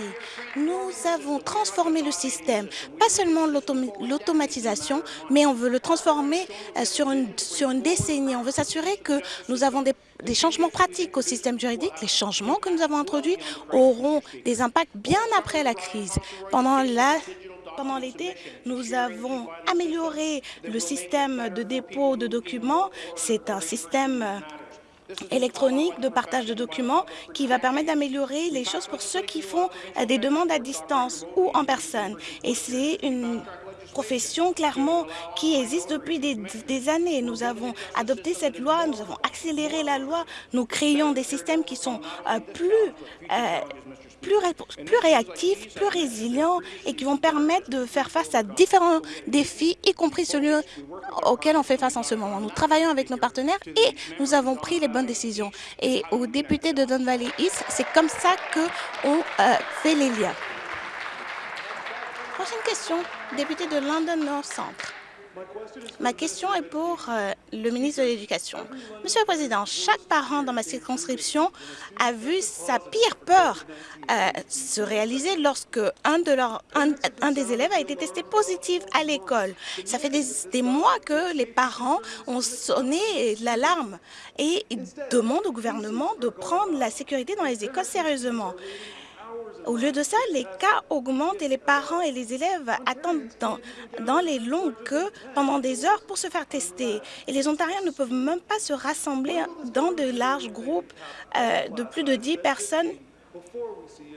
Speaker 2: Nous avons transformé le système, pas seulement l'automatisation, mais on veut le transformer euh, sur une sur une décennie. On veut s'assurer que nous avons des, changements pratiques au système juridique. Les changements que nous avons introduits auront des impacts bien après la crise. Pendant pendant l'été, nous avons amélioré le système de dépôt de documents. C'est un système électronique de partage de documents qui va permettre d'améliorer les choses pour ceux qui font des demandes à distance ou en personne. Et c'est une profession clairement qui existe depuis des, années. Nous avons adopté cette loi, nous avons accéléré la loi, nous créons des systèmes qui sont euh, plus, euh, plus réactifs, plus résilients et qui vont permettre de faire face à différents défis, y compris celui auquel on fait face en ce moment. Nous travaillons avec nos partenaires et nous avons pris les bonnes décisions. Et aux députés de Don Valley East, c'est comme ça qu'on euh, fait les liens. Prochaine question, député de London North Centre. Ma question est pour euh, le ministre de l'Éducation. Monsieur le Président, chaque parent dans ma circonscription a vu sa pire peur euh, se réaliser lorsque un, des élèves a été testé positif à l'école. Ça fait des, mois que les parents ont sonné l'alarme et demandent au gouvernement de prendre la sécurité dans les écoles sérieusement. Au lieu de ça, les cas augmentent et les parents et les élèves attendent dans, les longues queues pendant des heures pour se faire tester. Et les Ontariens ne peuvent même pas se rassembler dans de larges groupes euh, de plus de 10 personnes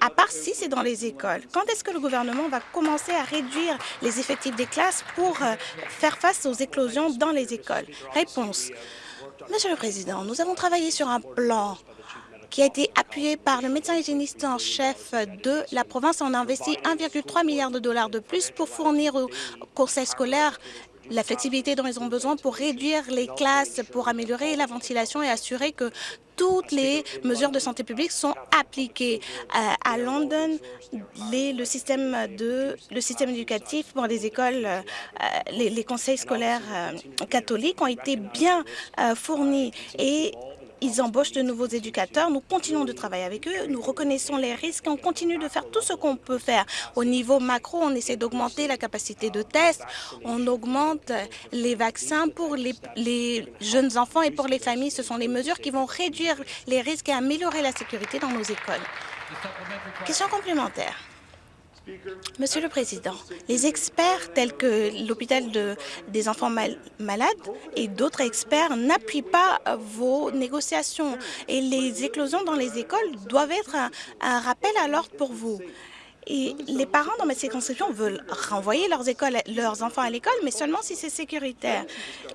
Speaker 2: à part si c'est dans les écoles. Quand est-ce que le gouvernement va commencer à réduire les effectifs des classes pour euh, faire face aux éclosions dans les écoles? Réponse. Monsieur le Président, nous avons travaillé sur un plan qui a été appuyé par le médecin hygiéniste en chef de la province. On a investi 1,3 milliard de dollars de plus pour fournir aux conseils scolaires la flexibilité dont ils ont besoin pour réduire les classes, pour améliorer la ventilation et assurer que toutes les mesures de santé publique sont appliquées. Euh, à London, le, système de, le système éducatif pour les écoles, euh, les, les, conseils scolaires euh, catholiques ont été bien fournis et ils embauchent de nouveaux éducateurs. Nous continuons de travailler avec eux. Nous reconnaissons les risques on continue de faire tout ce qu'on peut faire. Au niveau macro, on essaie d'augmenter la capacité de test. On augmente les vaccins pour les, les, jeunes enfants et pour les familles. Ce sont les mesures qui vont réduire les risques et améliorer la sécurité dans nos écoles. Question complémentaire. Monsieur le Président, les experts tels que l'hôpital de, des enfants malades et d'autres experts n'appuient pas vos négociations et les éclosions dans les écoles doivent être un, rappel à l'ordre pour vous. Et les parents dans ma circonscription veulent renvoyer leurs, enfants à l'école, mais seulement si c'est sécuritaire.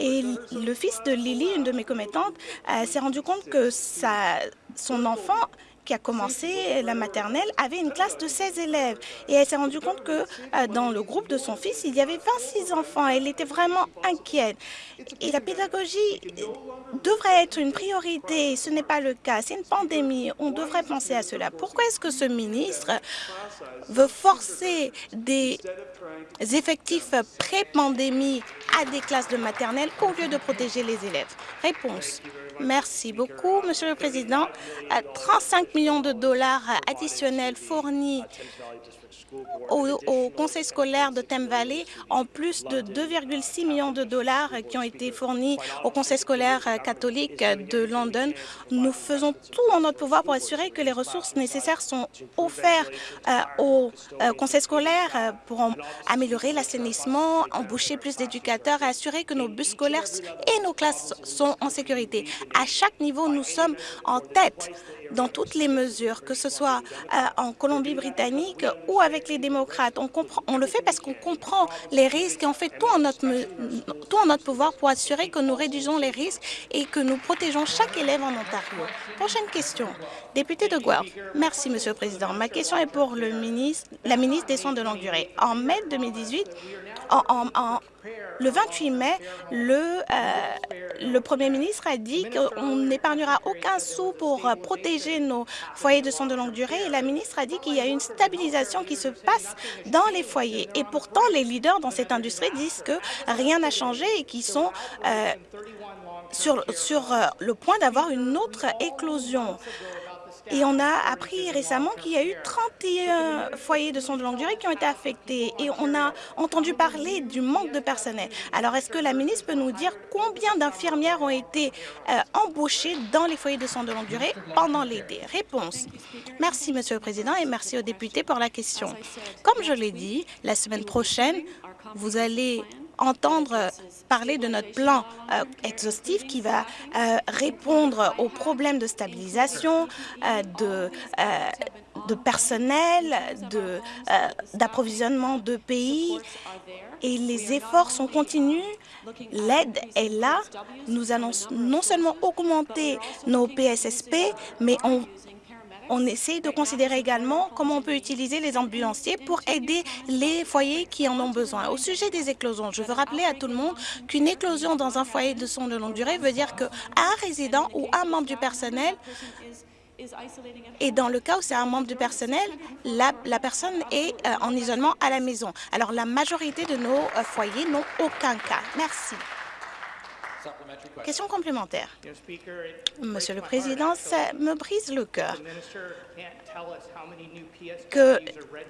Speaker 2: Et le fils de Lily, une de mes commettantes, euh, s'est rendu compte que son enfant qui a commencé la maternelle avait une classe de 16 élèves et elle s'est rendue compte que euh, dans le groupe de son fils, il y avait 26 enfants. Elle était vraiment inquiète. Et la pédagogie devrait être une priorité. Ce n'est pas le cas. C'est une pandémie. On devrait penser à cela. Pourquoi est-ce que ce ministre veut forcer des effectifs pré-pandémie à des classes de maternelle au lieu de protéger les élèves? Réponse. Merci beaucoup, Monsieur le Président. 35 millions de dollars additionnels fournis au, conseil scolaire de Thames Valley, en plus de 2,6 millions de dollars qui ont été fournis au conseil scolaire catholique de London. Nous faisons tout en notre pouvoir pour assurer que les ressources nécessaires sont offertes euh, au euh, conseil scolaire euh, pour améliorer l'assainissement, embaucher plus d'éducateurs et assurer que nos bus scolaires et nos classes sont en sécurité. À chaque niveau, nous sommes en tête dans toutes les mesures, que ce soit en Colombie-Britannique ou avec les démocrates. On, le fait parce qu'on comprend les risques et on fait tout en, notre, tout en notre pouvoir pour assurer que nous réduisons les risques et que nous protégeons chaque élève en Ontario. Prochaine question. Député de Guelph. Merci, Monsieur le Président. Ma question est pour la ministre des Soins de longue durée. En mai 2018, en, en, le 28 mai, le, euh, le Premier ministre a dit qu'on n'épargnera aucun sou pour euh, protéger nos foyers de soins de longue durée et la ministre a dit qu'il y a une stabilisation qui se passe dans les foyers. Et pourtant, les leaders dans cette industrie disent que rien n'a changé et qu'ils sont euh, sur, sur le point d'avoir une autre éclosion. Et on a appris récemment qu'il y a eu 31 foyers de soins de longue durée qui ont été affectés. Et on a entendu parler du manque de personnel. Alors, est-ce que la ministre peut nous dire combien d'infirmières ont été euh, embauchées dans les foyers de soins de longue durée pendant l'été? Réponse. Merci, Monsieur le Président, et merci aux députés pour la question. Comme je l'ai dit, la semaine prochaine, vous allez entendre parler de notre plan euh, exhaustif qui va euh, répondre aux problèmes de stabilisation, euh, de, de personnel, d'approvisionnement de, pays. Et les efforts sont continus. L'aide est là. Nous allons non seulement augmenter nos PSSP, mais on on essaie de considérer également comment on peut utiliser les ambulanciers pour aider les foyers qui en ont besoin. Au sujet des éclosions, je veux rappeler à tout le monde qu'une éclosion dans un foyer de soins de longue durée veut dire qu'un résident ou un membre du personnel et dans le cas où c'est un membre du personnel, la, personne est euh, en isolement à la maison. Alors, la majorité de nos euh, foyers n'ont aucun cas. Merci. Question complémentaire. Monsieur le Président, ça me brise le cœur que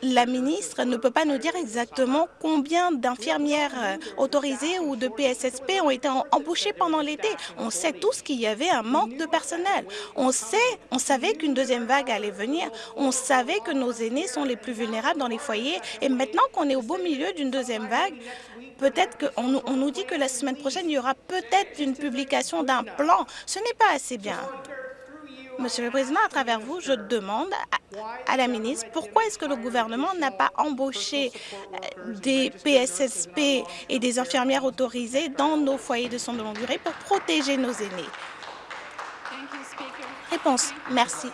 Speaker 2: la ministre ne peut pas nous dire exactement combien d'infirmières autorisées ou de PSSP ont été embauchées pendant l'été. On sait tous qu'il y avait un manque de personnel. On sait, on savait qu'une deuxième vague allait venir. On savait que nos aînés sont les plus vulnérables dans les foyers. Et maintenant qu'on est au beau milieu d'une deuxième vague, peut-être qu'on on nous dit que la semaine prochaine, il y aura peut-être une publication d'un plan. Ce n'est pas assez bien. Monsieur le Président, à travers vous, je demande à la ministre pourquoi est-ce que le gouvernement n'a pas embauché euh, des PSSP et des infirmières autorisées dans nos foyers de soins de longue durée pour protéger nos aînés? Réponse. Merci.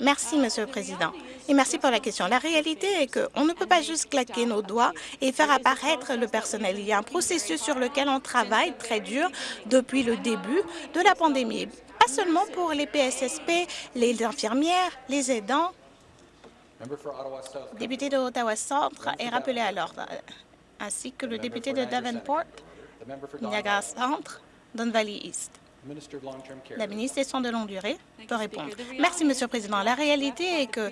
Speaker 2: Merci, Monsieur le Président. Et merci pour la question. La réalité est qu'on ne peut pas juste claquer nos doigts et faire apparaître le personnel. Il y a un processus sur lequel on travaille très dur depuis le début de la pandémie. Pas seulement pour les PSSP, les infirmières, les aidants. Député de Ottawa Centre est rappelé à l'ordre, ainsi que le député de Davenport, Niagara Centre, Don Valley East. La ministre des Soins de longue durée peut répondre. Merci, Monsieur le Président. La réalité est que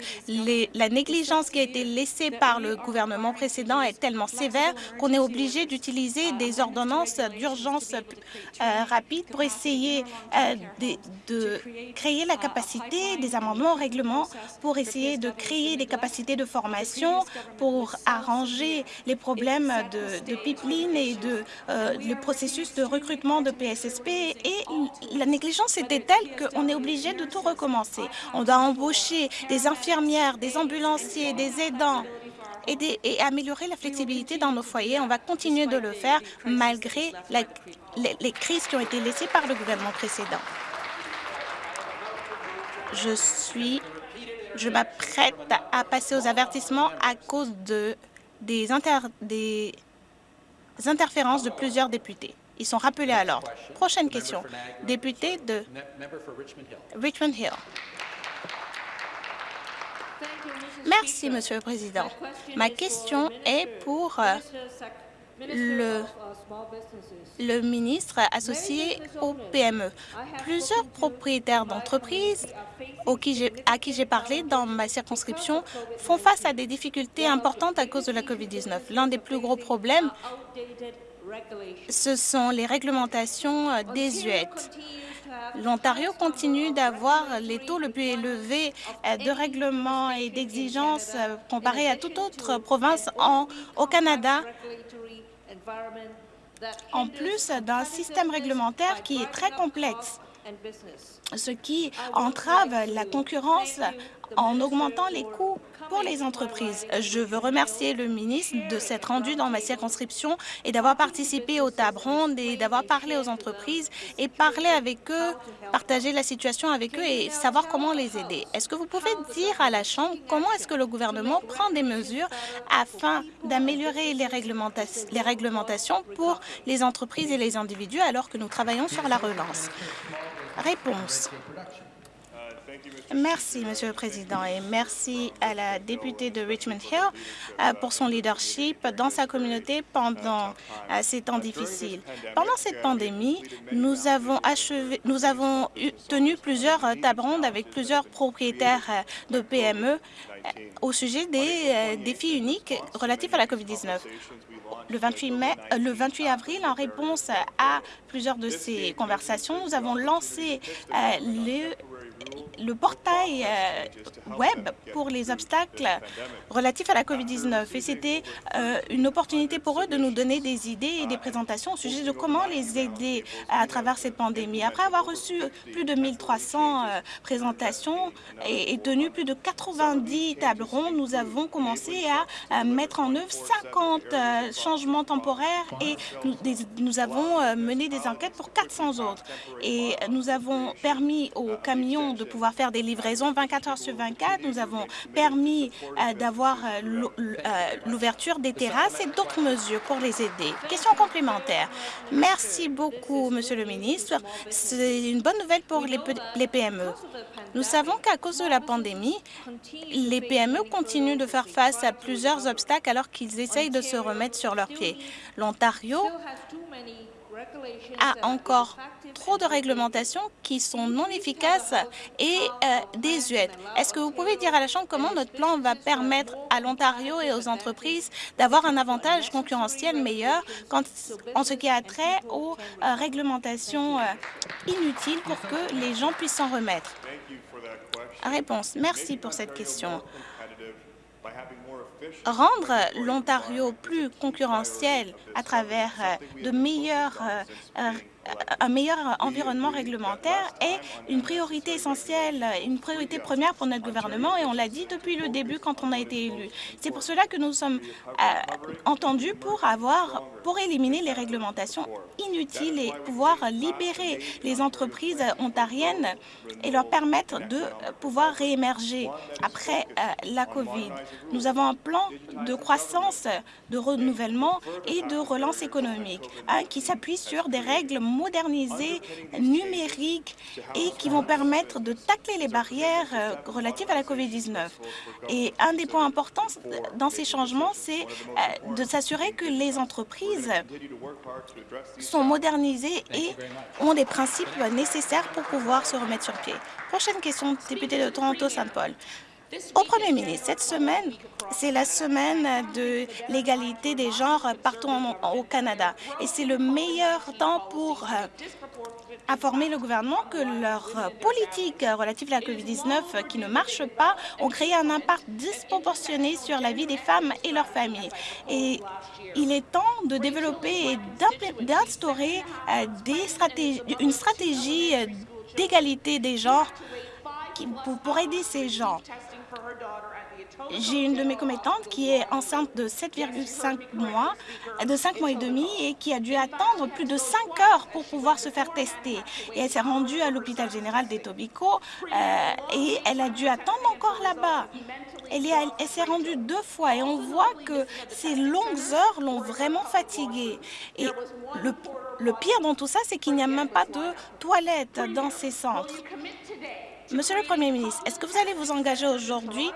Speaker 2: la négligence qui a été laissée par le gouvernement précédent est tellement sévère qu'on est obligé d'utiliser des ordonnances d'urgence euh, rapides pour essayer euh, de, créer la capacité des amendements au règlement pour essayer de créer des capacités de formation pour arranger les problèmes de, pipeline et de euh, le processus de recrutement de PSSP et la négligence était telle qu'on est obligé de tout recommencer. On doit embaucher des infirmières, des ambulanciers, des aidants et, améliorer la flexibilité dans nos foyers. On va continuer de le faire malgré les, crises qui ont été laissées par le gouvernement précédent. Je suis, je m'apprête à passer aux avertissements à cause de, des, des interférences de plusieurs députés. Ils sont rappelés à l'ordre. Prochaine question. Député de Richmond Hill. Merci, Monsieur le Président. Ma question est pour euh, le, le ministre associé au PME. Plusieurs propriétaires d'entreprises à qui j'ai parlé dans ma circonscription font face à des difficultés importantes à cause de la COVID-19. L'un des plus gros problèmes ce sont les réglementations euh, désuètes. L'Ontario continue d'avoir les taux les plus élevés euh, de règlements et d'exigences euh, comparés à toute autre province au Canada, en plus d'un système réglementaire qui est très complexe ce qui entrave la concurrence en augmentant les coûts pour les entreprises. Je veux remercier le ministre de s'être rendu dans ma circonscription et d'avoir participé aux tables rondes et d'avoir parlé aux entreprises et parlé avec eux, partager la situation avec eux et savoir comment les aider. Est-ce que vous pouvez dire à la Chambre comment est-ce que le gouvernement prend des mesures afin d'améliorer les, les réglementations pour les entreprises et les individus alors que nous travaillons sur la relance? Réponse. Merci, Monsieur le Président, et merci à la députée de Richmond Hill euh, pour son leadership dans sa communauté pendant euh, ces temps difficiles. Pendant cette pandémie, nous avons, achevé, nous avons tenu plusieurs tables rondes avec plusieurs propriétaires de PME au sujet des défis uniques relatifs à la COVID-19 le 28, mai, euh, le 28 avril, en réponse à plusieurs de ces conversations, nous avons lancé euh, le le portail euh, web pour les obstacles relatifs à la COVID-19. Et c'était euh, une opportunité pour eux de nous donner des idées et des présentations au sujet de comment les aider à travers cette pandémie. Après avoir reçu plus de 1300 euh, présentations et, tenu plus de 90 tables rondes, nous avons commencé à, mettre en œuvre 50 changements temporaires et nous avons mené des enquêtes pour 400 autres. Et nous avons permis aux camions de pouvoir faire des livraisons 24 heures sur 24. Nous avons permis euh, d'avoir euh, euh, l'ouverture des terrasses et d'autres mesures pour les aider. Question complémentaire. Merci beaucoup, Monsieur le ministre. C'est une bonne nouvelle pour les, les PME. Nous savons qu'à cause de la pandémie, les PME continuent de faire face à plusieurs obstacles alors qu'ils essayent de se remettre sur leurs pieds. L'Ontario a encore trop de réglementations qui sont non efficaces et euh, désuètes. Est-ce que vous pouvez dire à la Chambre comment notre plan va permettre à l'Ontario et aux entreprises d'avoir un avantage concurrentiel meilleur quand, en ce qui a trait aux euh, réglementations euh, inutiles pour que les gens puissent s'en remettre? Réponse. Merci pour cette question. Rendre l'Ontario plus concurrentiel à travers de meilleures un meilleur environnement réglementaire est une priorité essentielle, une priorité première pour notre gouvernement et on l'a dit depuis le début quand on a été élu. C'est pour cela que nous sommes euh, entendus pour avoir, pour éliminer les réglementations inutiles et pouvoir libérer les entreprises ontariennes et leur permettre de pouvoir réémerger après euh, la COVID. Nous avons un plan de croissance, de renouvellement et de relance économique hein, qui s'appuie sur des règles modernisées, numériques et qui vont permettre de tacler les barrières euh, relatives à la COVID-19. Et un des points importants dans ces changements, c'est euh, de s'assurer que les entreprises sont modernisées et ont les principes nécessaires pour pouvoir se remettre sur pied. Prochaine question, député de Toronto-Saint-Paul. Au Premier ministre, cette semaine, c'est la semaine de l'égalité des genres partout au Canada. Et c'est le meilleur temps pour euh, informer le gouvernement que leurs politiques relatives à la COVID-19 qui ne marchent pas ont créé un impact disproportionné sur la vie des femmes et leurs familles. Et il est temps de développer et d'instaurer euh, une stratégie euh, d'égalité des genres pour aider ces gens. J'ai une de mes commettantes qui est enceinte de 7,5 mois, de 5 mois et demi, et qui a dû attendre plus de 5 heures pour pouvoir se faire tester. Et elle s'est rendue à l'hôpital général des Tobico euh, et elle a dû attendre encore là-bas. Elle, s'est rendue deux fois et on voit que ces longues heures l'ont vraiment fatiguée. Et le, le pire dans tout ça, c'est qu'il n'y a même pas de toilettes dans ces centres. Monsieur le Premier ministre, est-ce que vous allez vous engager aujourd'hui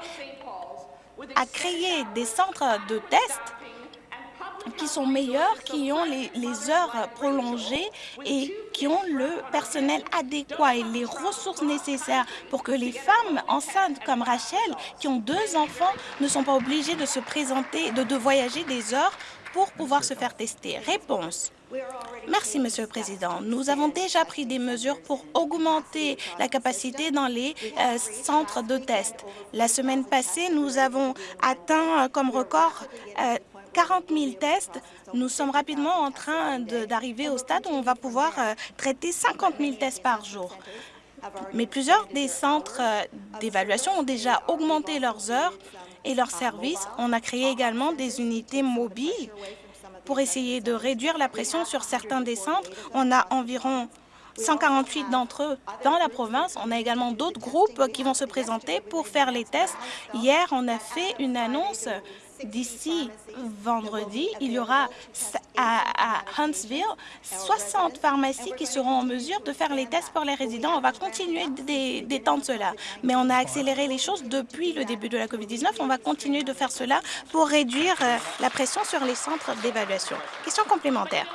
Speaker 2: à créer des centres de tests qui sont meilleurs, qui ont les, heures prolongées et qui ont le personnel adéquat et les ressources nécessaires pour que les femmes enceintes comme Rachel, qui ont deux enfants, ne sont pas obligées de se présenter, de, de voyager des heures pour pouvoir se faire tester? Réponse. Merci, Monsieur le Président. Nous avons déjà pris des mesures pour augmenter la capacité dans les euh, centres de test. La semaine passée, nous avons atteint comme record 40 euh, 000 tests. Nous sommes rapidement en train d'arriver au stade où on va pouvoir euh, traiter 50 000 tests par jour. Mais plusieurs des centres d'évaluation ont déjà augmenté leurs heures et leurs services. On a créé également des unités mobiles pour essayer de réduire la pression sur certains des centres. On a environ 148 d'entre eux dans la province. On a également d'autres groupes qui vont se présenter pour faire les tests. Hier, on a fait une annonce d'ici vendredi, il y aura à, Huntsville 60 pharmacies qui seront en mesure de faire les tests pour les résidents. On va continuer d'étendre cela, mais on a accéléré les choses depuis le début de la COVID-19. On va continuer de faire cela pour réduire euh, la pression sur les centres d'évaluation. Question complémentaire.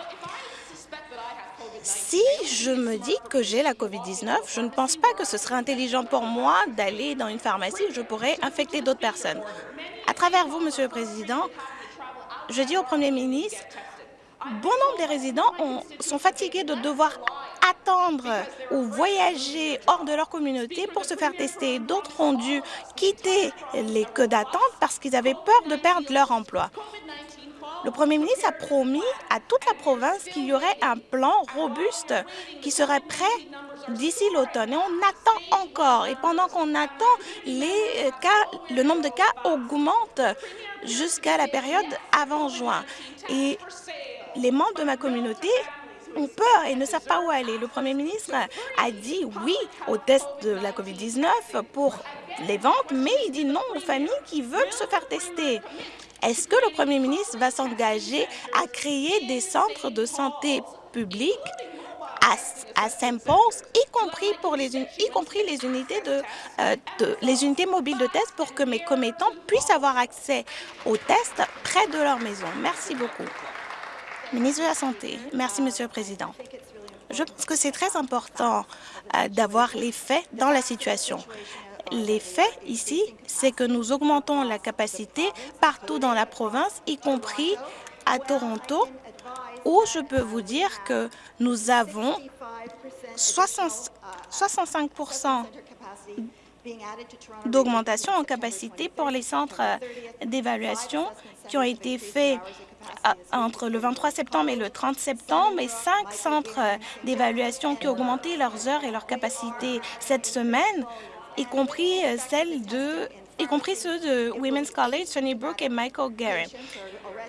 Speaker 2: Si je me dis que j'ai la COVID-19, je ne pense pas que ce serait intelligent pour moi d'aller dans une pharmacie où je pourrais infecter d'autres personnes. À travers vous, Monsieur le Président, je dis au Premier ministre, bon nombre des résidents sont fatigués de devoir attendre ou voyager hors de leur communauté pour se faire tester. D'autres ont dû quitter les queues d'attente parce qu'ils avaient peur de perdre leur emploi. Le Premier ministre a promis à toute la province qu'il y aurait un plan robuste qui serait prêt d'ici l'automne. Et on attend encore. Et pendant qu'on attend, les cas, le nombre de cas augmente jusqu'à la période avant juin. Et les membres de ma communauté ont peur et ne savent pas où aller. Le Premier ministre a dit oui au test de la COVID-19 pour les ventes, mais il dit non aux familles qui veulent se faire tester. Est-ce que le Premier ministre va s'engager à créer des centres de santé publics à, Paul, y compris pour les, y compris euh, les unités mobiles de test pour que mes commettants puissent avoir accès aux tests près de leur maison. Merci beaucoup. Ministre de la Santé. Merci, Monsieur le Président. Je pense que c'est très important euh, d'avoir les faits dans la situation. Les faits ici, c'est que nous augmentons la capacité partout dans la province, y compris à Toronto, où je peux vous dire que nous avons 65% d'augmentation en capacité pour les centres d'évaluation qui ont été faits entre le 23 septembre et le 30 septembre. Et cinq centres d'évaluation qui ont augmenté leurs heures et leurs capacités cette semaine, y compris celles de y compris ceux de Women's College, Sunnybrook et Michael Garrett.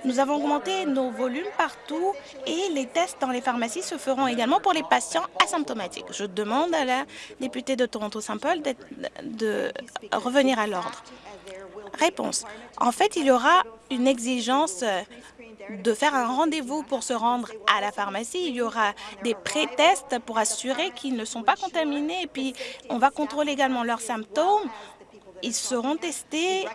Speaker 2: Nous avons augmenté nos volumes partout et les tests dans les pharmacies se feront également pour les patients asymptomatiques. Je demande à la députée de Toronto-Saint-Paul de, de revenir à l'ordre. Réponse. En fait, il y aura une exigence de faire un rendez-vous pour se rendre à la pharmacie. Il y aura des pré-tests pour assurer qu'ils ne sont pas contaminés et puis on va contrôler également leurs symptômes. Ils seront testés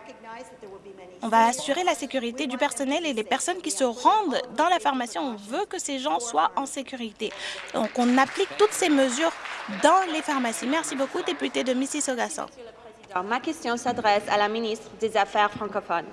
Speaker 2: on va assurer la sécurité du personnel et des personnes qui se rendent dans la pharmacie. On veut que ces gens soient en sécurité. Donc, on applique toutes ces mesures dans les pharmacies. Merci beaucoup, député de Mississauga.
Speaker 3: Ma question s'adresse à la ministre des Affaires francophones.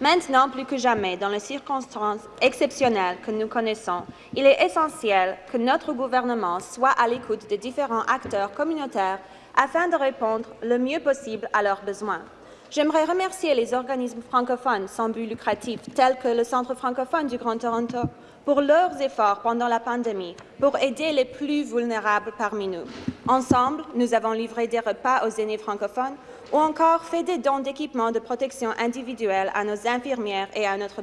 Speaker 3: Maintenant, plus que jamais, dans les circonstances exceptionnelles que nous connaissons, il est essentiel que notre gouvernement soit à l'écoute des différents acteurs communautaires afin de répondre le mieux possible à leurs besoins. J'aimerais remercier les organismes francophones sans but lucratif, tels que le Centre francophone du Grand Toronto, pour leurs efforts pendant la pandémie pour aider les plus vulnérables parmi nous. Ensemble, nous avons livré des repas aux aînés francophones ou encore fait des dons d'équipements de protection individuelle à nos infirmières et à notre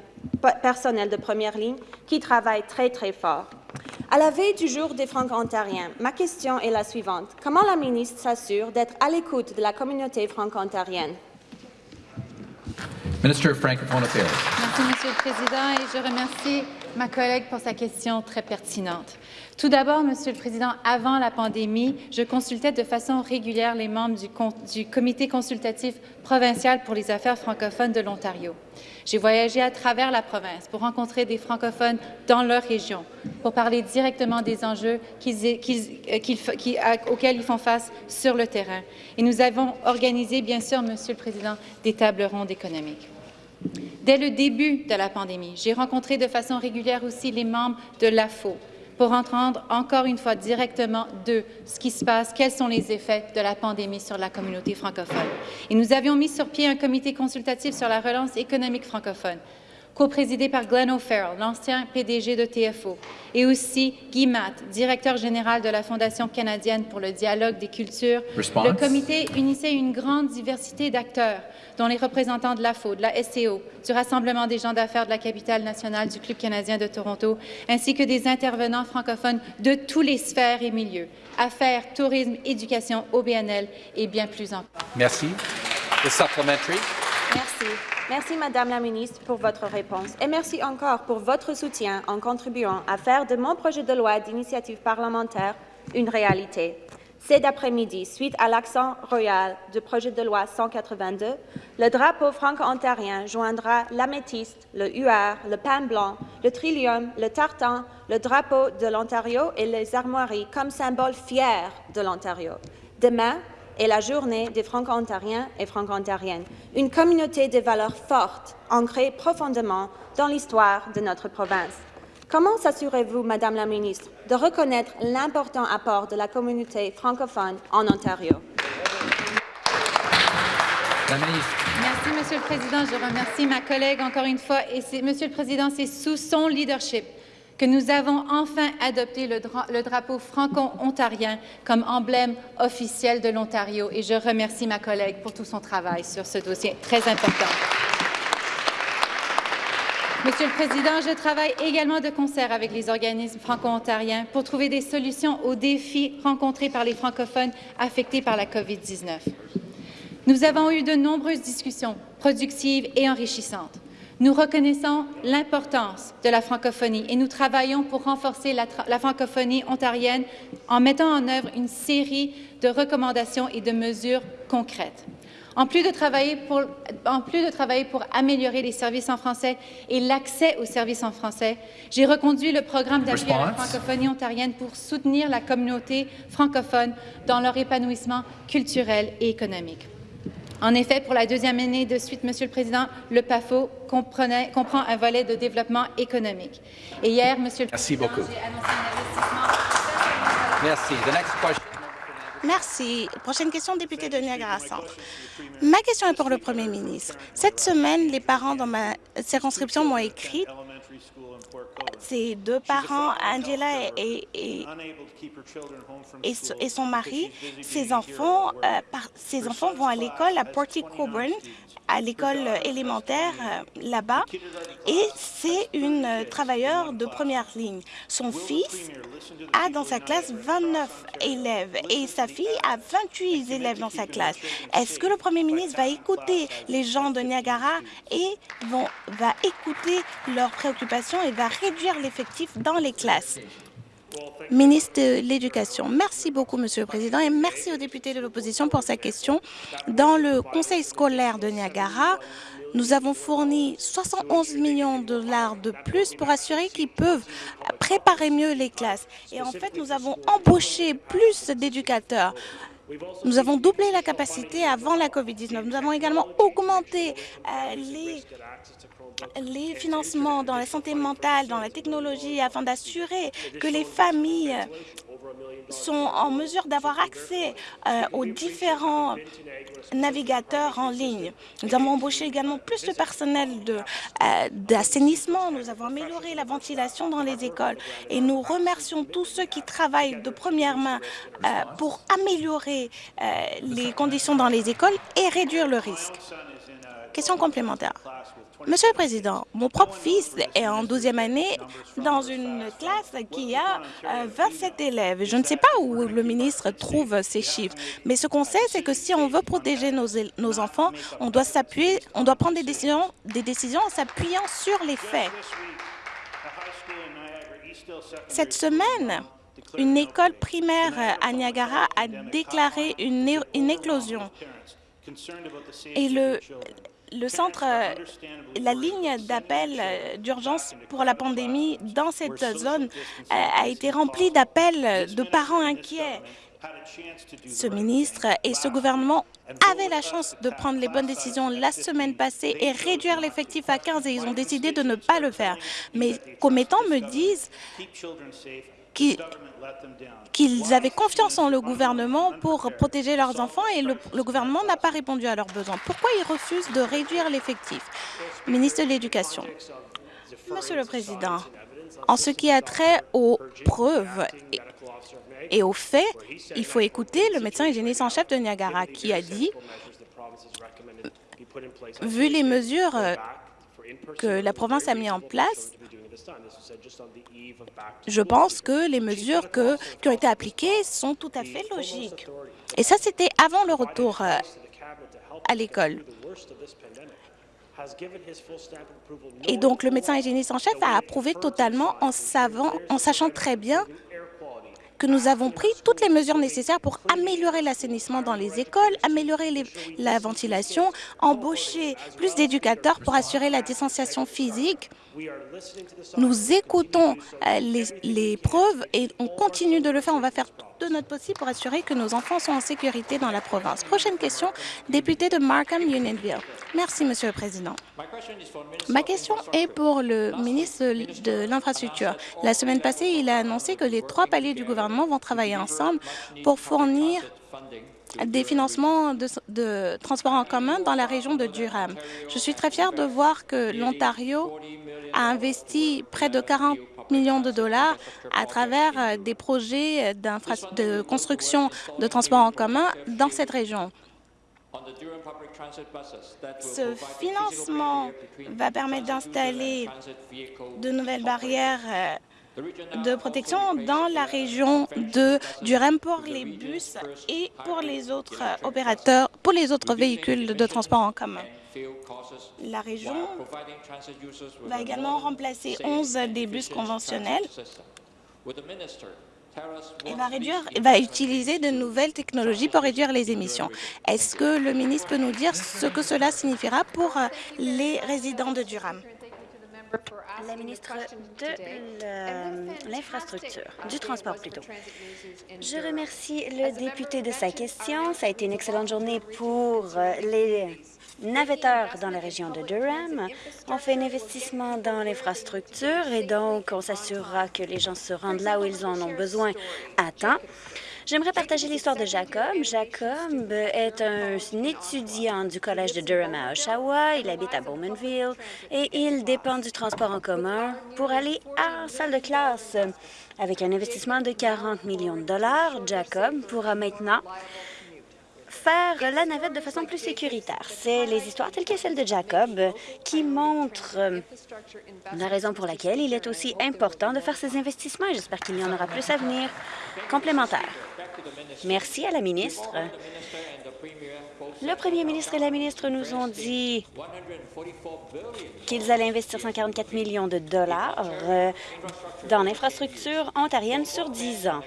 Speaker 3: personnel de première ligne qui travaillent très, très fort. À la veille du jour des Franco-Ontariens, ma question est la suivante. Comment la ministre s'assure d'être à l'écoute de la communauté franco-ontarienne?
Speaker 4: Minister of Francophone Affairs.
Speaker 5: Merci, Monsieur le Président, et je remercie ma collègue pour sa question très pertinente. Tout d'abord, Monsieur le Président, avant la pandémie, je consultais de façon régulière les membres du, Comité consultatif provincial pour les affaires francophones de l'Ontario. J'ai voyagé à travers la province pour rencontrer des francophones dans leur région, pour parler directement des enjeux qu'ils, auxquels ils font face sur le terrain. Et nous avons organisé, bien sûr, Monsieur le Président, des tables rondes économiques. Dès le début de la pandémie, j'ai rencontré de façon régulière aussi les membres de l'AFO, pour entendre encore une fois directement de ce qui se passe, quels sont les effets de la pandémie sur la communauté francophone. Et nous avions mis sur pied un comité consultatif sur la relance économique francophone co-présidé par Glenn O'Farrell, l'ancien PDG de TFO, et aussi Guy Matt, directeur général de la Fondation canadienne pour le dialogue des cultures.
Speaker 4: Response.
Speaker 5: Le comité unissait une grande diversité d'acteurs, dont les représentants de l'AFO, de la SCO, du Rassemblement des gens d'affaires de la capitale nationale, du Club canadien de Toronto, ainsi que des intervenants francophones de tous les sphères et milieux, affaires, tourisme, éducation, OBNL et bien plus encore.
Speaker 4: Merci. The supplementary.
Speaker 3: Merci. Merci, Madame la Ministre, pour votre réponse et merci encore pour votre soutien en contribuant à faire de mon projet de loi d'initiative parlementaire une réalité. Cet après-midi, suite à l'accent royal du projet de loi 182, le drapeau franco-ontarien joindra l'améthyste, le huard, le pain blanc, le trillium, le tartan, le drapeau de l'Ontario et les armoiries comme symbole fier de l'Ontario. Demain, est la journée des Franco-Ontariens et Franco-Ontariennes, une communauté de valeurs fortes, ancrée profondément dans l'histoire de notre province. Comment s'assurez-vous, Madame la Ministre, de reconnaître l'important apport de la communauté francophone en Ontario?
Speaker 5: Merci, Monsieur le Président. Je remercie ma collègue encore une fois. Et Monsieur le Président, c'est sous son leadership que nous avons enfin adopté le, dra le drapeau franco-ontarien comme emblème officiel de l'Ontario et je remercie ma collègue pour tout son travail sur ce dossier très important. Monsieur le Président, je travaille également de concert avec les organismes franco-ontariens pour trouver des solutions aux défis rencontrés par les francophones affectés par la COVID-19. Nous avons eu de nombreuses discussions productives et enrichissantes. Nous reconnaissons l'importance de la francophonie et nous travaillons pour renforcer la, la, francophonie ontarienne en mettant en œuvre une série de recommandations et de mesures concrètes. En plus, de travailler pour, en plus de travailler pour améliorer les services en français et l'accès aux services en français, j'ai reconduit le programme d'appui à la francophonie ontarienne pour soutenir la communauté francophone dans leur épanouissement culturel et économique. En effet, pour la deuxième année de suite, Monsieur le Président, le PAFO comprenait, comprend un volet de développement économique. Et hier, Monsieur le
Speaker 4: Merci
Speaker 5: Président,
Speaker 4: beaucoup.
Speaker 5: j'ai annoncé un investissement.
Speaker 4: Merci. The next question.
Speaker 2: Merci. Prochaine question, député de Niagara Centre. Ma question est pour le Premier ministre. Cette semaine, les parents dans ma circonscription m'ont écrit Ses deux parents, Angela et, et, et son mari, ses enfants, euh, par, ses enfants vont à l'école à Porty Coburn, à l'école élémentaire euh, là-bas, et c'est une euh, travailleuse de première ligne. Son fils a dans sa classe 29 élèves et sa fille a 28 élèves dans sa classe. Est-ce que le premier ministre va écouter les gens de Niagara et va écouter leurs préoccupations et va réduire l'effectif dans les classes? Ministre de l'Éducation. Merci beaucoup, Monsieur le Président, et merci aux députés de l'opposition pour sa question. Dans le conseil scolaire de Niagara, nous avons fourni 71 millions de dollars de plus pour assurer qu'ils peuvent préparer mieux les classes. Et en fait, nous avons embauché plus d'éducateurs. Nous avons doublé la capacité avant la COVID-19. Nous avons également augmenté euh, les les financements dans la santé mentale, dans la technologie, afin d'assurer que les familles sont en mesure d'avoir accès euh, aux différents navigateurs en ligne. Nous avons embauché également plus de personnel euh, d'assainissement. nous avons amélioré la ventilation dans les écoles et nous remercions tous ceux qui travaillent de première main euh, pour améliorer les conditions dans les écoles et réduire le risque. Question complémentaire. Monsieur le Président, mon propre fils est en 12e année dans une classe qui a 27 euh, élèves. Je ne sais pas où le ministre trouve ces chiffres, mais ce qu'on sait, c'est que si on veut protéger nos, enfants, on doit prendre des décisions, des décisions en s'appuyant sur les faits. Cette semaine, une école primaire à Niagara a déclaré une, une éclosion. Et le, le centre, euh, la ligne d'appel euh, d'urgence pour la pandémie dans cette zone euh, a été remplie d'appels de parents inquiets. Ce ministre et ce gouvernement avaient la chance de prendre les bonnes décisions la semaine passée et réduire l'effectif à 15 et ils ont décidé de ne pas le faire. Mais commettants me disent qu'ils avaient confiance en le gouvernement pour protéger leurs enfants et le, gouvernement n'a pas répondu à leurs besoins. Pourquoi ils refusent de réduire l'effectif? Ministre de l'Éducation. Monsieur le Président, en ce qui a trait aux preuves et, aux faits, il faut écouter le médecin hygiéniste en chef de Niagara qui a dit, vu les mesures que la province a mises en place, je pense que les mesures qui ont été appliquées sont tout à fait logiques. Et ça, c'était avant le retour euh, à l'école. Et donc, le médecin hygiéniste en chef a approuvé totalement en sachant très bien que nous avons pris toutes les mesures nécessaires pour améliorer l'assainissement dans les écoles, améliorer la ventilation, embaucher plus d'éducateurs pour assurer la distanciation physique. Nous écoutons euh, les, les preuves et on continue de le faire. On va faire de notre possible pour assurer que nos enfants sont en sécurité dans la province. Prochaine question, député de Markham, Unionville. Merci, Monsieur le Président. Ma question est pour le ministre de l'Infrastructure. La semaine passée, il a annoncé que les trois paliers du gouvernement vont travailler ensemble pour fournir des financements de, transport en commun dans la région de Durham. Je suis très fière de voir que l'Ontario a investi près de 40 millions de dollars à travers euh, des projets de construction de transport en commun dans cette région. Ce financement va permettre d'installer de nouvelles barrières euh, de protection dans la région de Durham pour les bus et pour les autres opérateurs, pour les autres véhicules de transport en commun. La région va également remplacer 11 des bus conventionnels et va, réduire, va utiliser de nouvelles technologies pour réduire les émissions. Est-ce que le ministre peut nous dire ce que cela signifiera pour les résidents de Durham?
Speaker 6: La ministre de l'infrastructure, du transport plutôt. Je remercie le député de sa question. Ça a été une excellente journée pour euh, les navetteurs dans la région de Durham. On fait un investissement dans l'infrastructure et donc on s'assurera que les gens se rendent là où ils en ont besoin à temps. J'aimerais partager l'histoire de Jacob. Jacob est un, étudiant du Collège de Durham à Oshawa. Il habite à Bowmanville et il dépend du transport en commun pour aller à la salle de classe. Avec un investissement de 40 millions de dollars, Jacob pourra maintenant faire la navette de façon plus sécuritaire. C'est les histoires telles que celle de Jacob qui montrent euh, la raison pour laquelle il est aussi important de faire ces investissements j'espère qu'il y en aura plus à venir complémentaires. Merci à la ministre. Le premier ministre et la ministre nous ont dit qu'ils allaient investir 144 millions de dollars euh, dans l'infrastructure ontarienne sur 10 ans.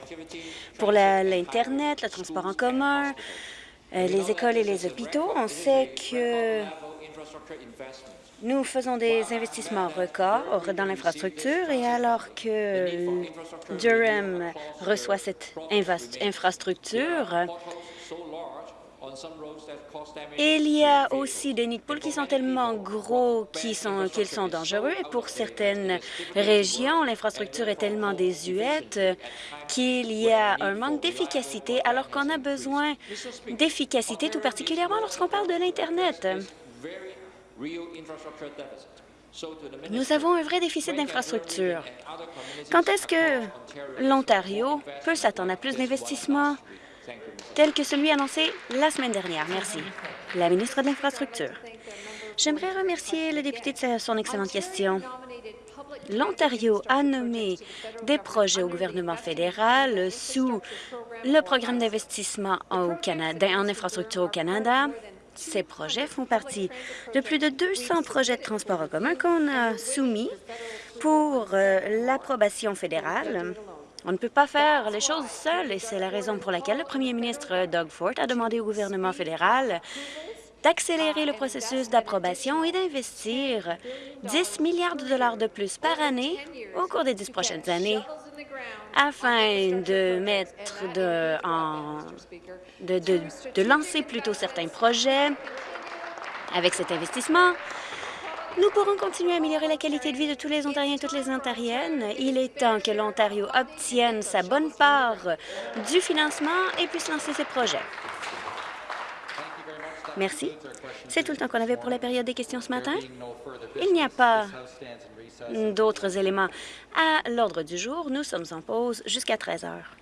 Speaker 6: Pour l'Internet, le transport en commun, euh, les écoles et les hôpitaux. On sait que nous faisons des investissements records dans l'infrastructure et alors que Durham reçoit cette infrastructure, il y a aussi des nids de poules qui sont tellement gros qu'ils sont, qu'ils sont dangereux. Et pour certaines régions, l'infrastructure est tellement désuète qu'il y a un manque d'efficacité, alors qu'on a besoin d'efficacité, tout particulièrement lorsqu'on parle de l'Internet. Nous avons un vrai déficit d'infrastructure. Quand est-ce que l'Ontario peut s'attendre à plus d'investissements tel que celui annoncé la semaine dernière? Merci. La ministre de l'Infrastructure. J'aimerais remercier le député de son excellente question. L'Ontario a nommé des projets au gouvernement fédéral sous le programme d'investissement en, en infrastructure au Canada. Ces projets font partie de plus de 200 projets de transport en commun qu'on a soumis pour euh, l'approbation fédérale. On ne peut pas faire les choses seuls et c'est la raison pour laquelle le premier ministre Doug Ford a demandé au gouvernement fédéral d'accélérer le processus d'approbation et d'investir 10 milliards de dollars de plus par année au cours des dix prochaines années afin de mettre de, de, de lancer plutôt certains projets avec cet investissement. Nous pourrons continuer à améliorer la qualité de vie de tous les Ontariens et toutes les Ontariennes. Il est temps que l'Ontario obtienne sa bonne part du financement et puisse lancer ses projets. Merci. C'est tout le temps qu'on avait pour la période des questions ce matin. Il n'y a pas d'autres éléments à l'ordre du jour. Nous sommes en pause jusqu'à 13 heures.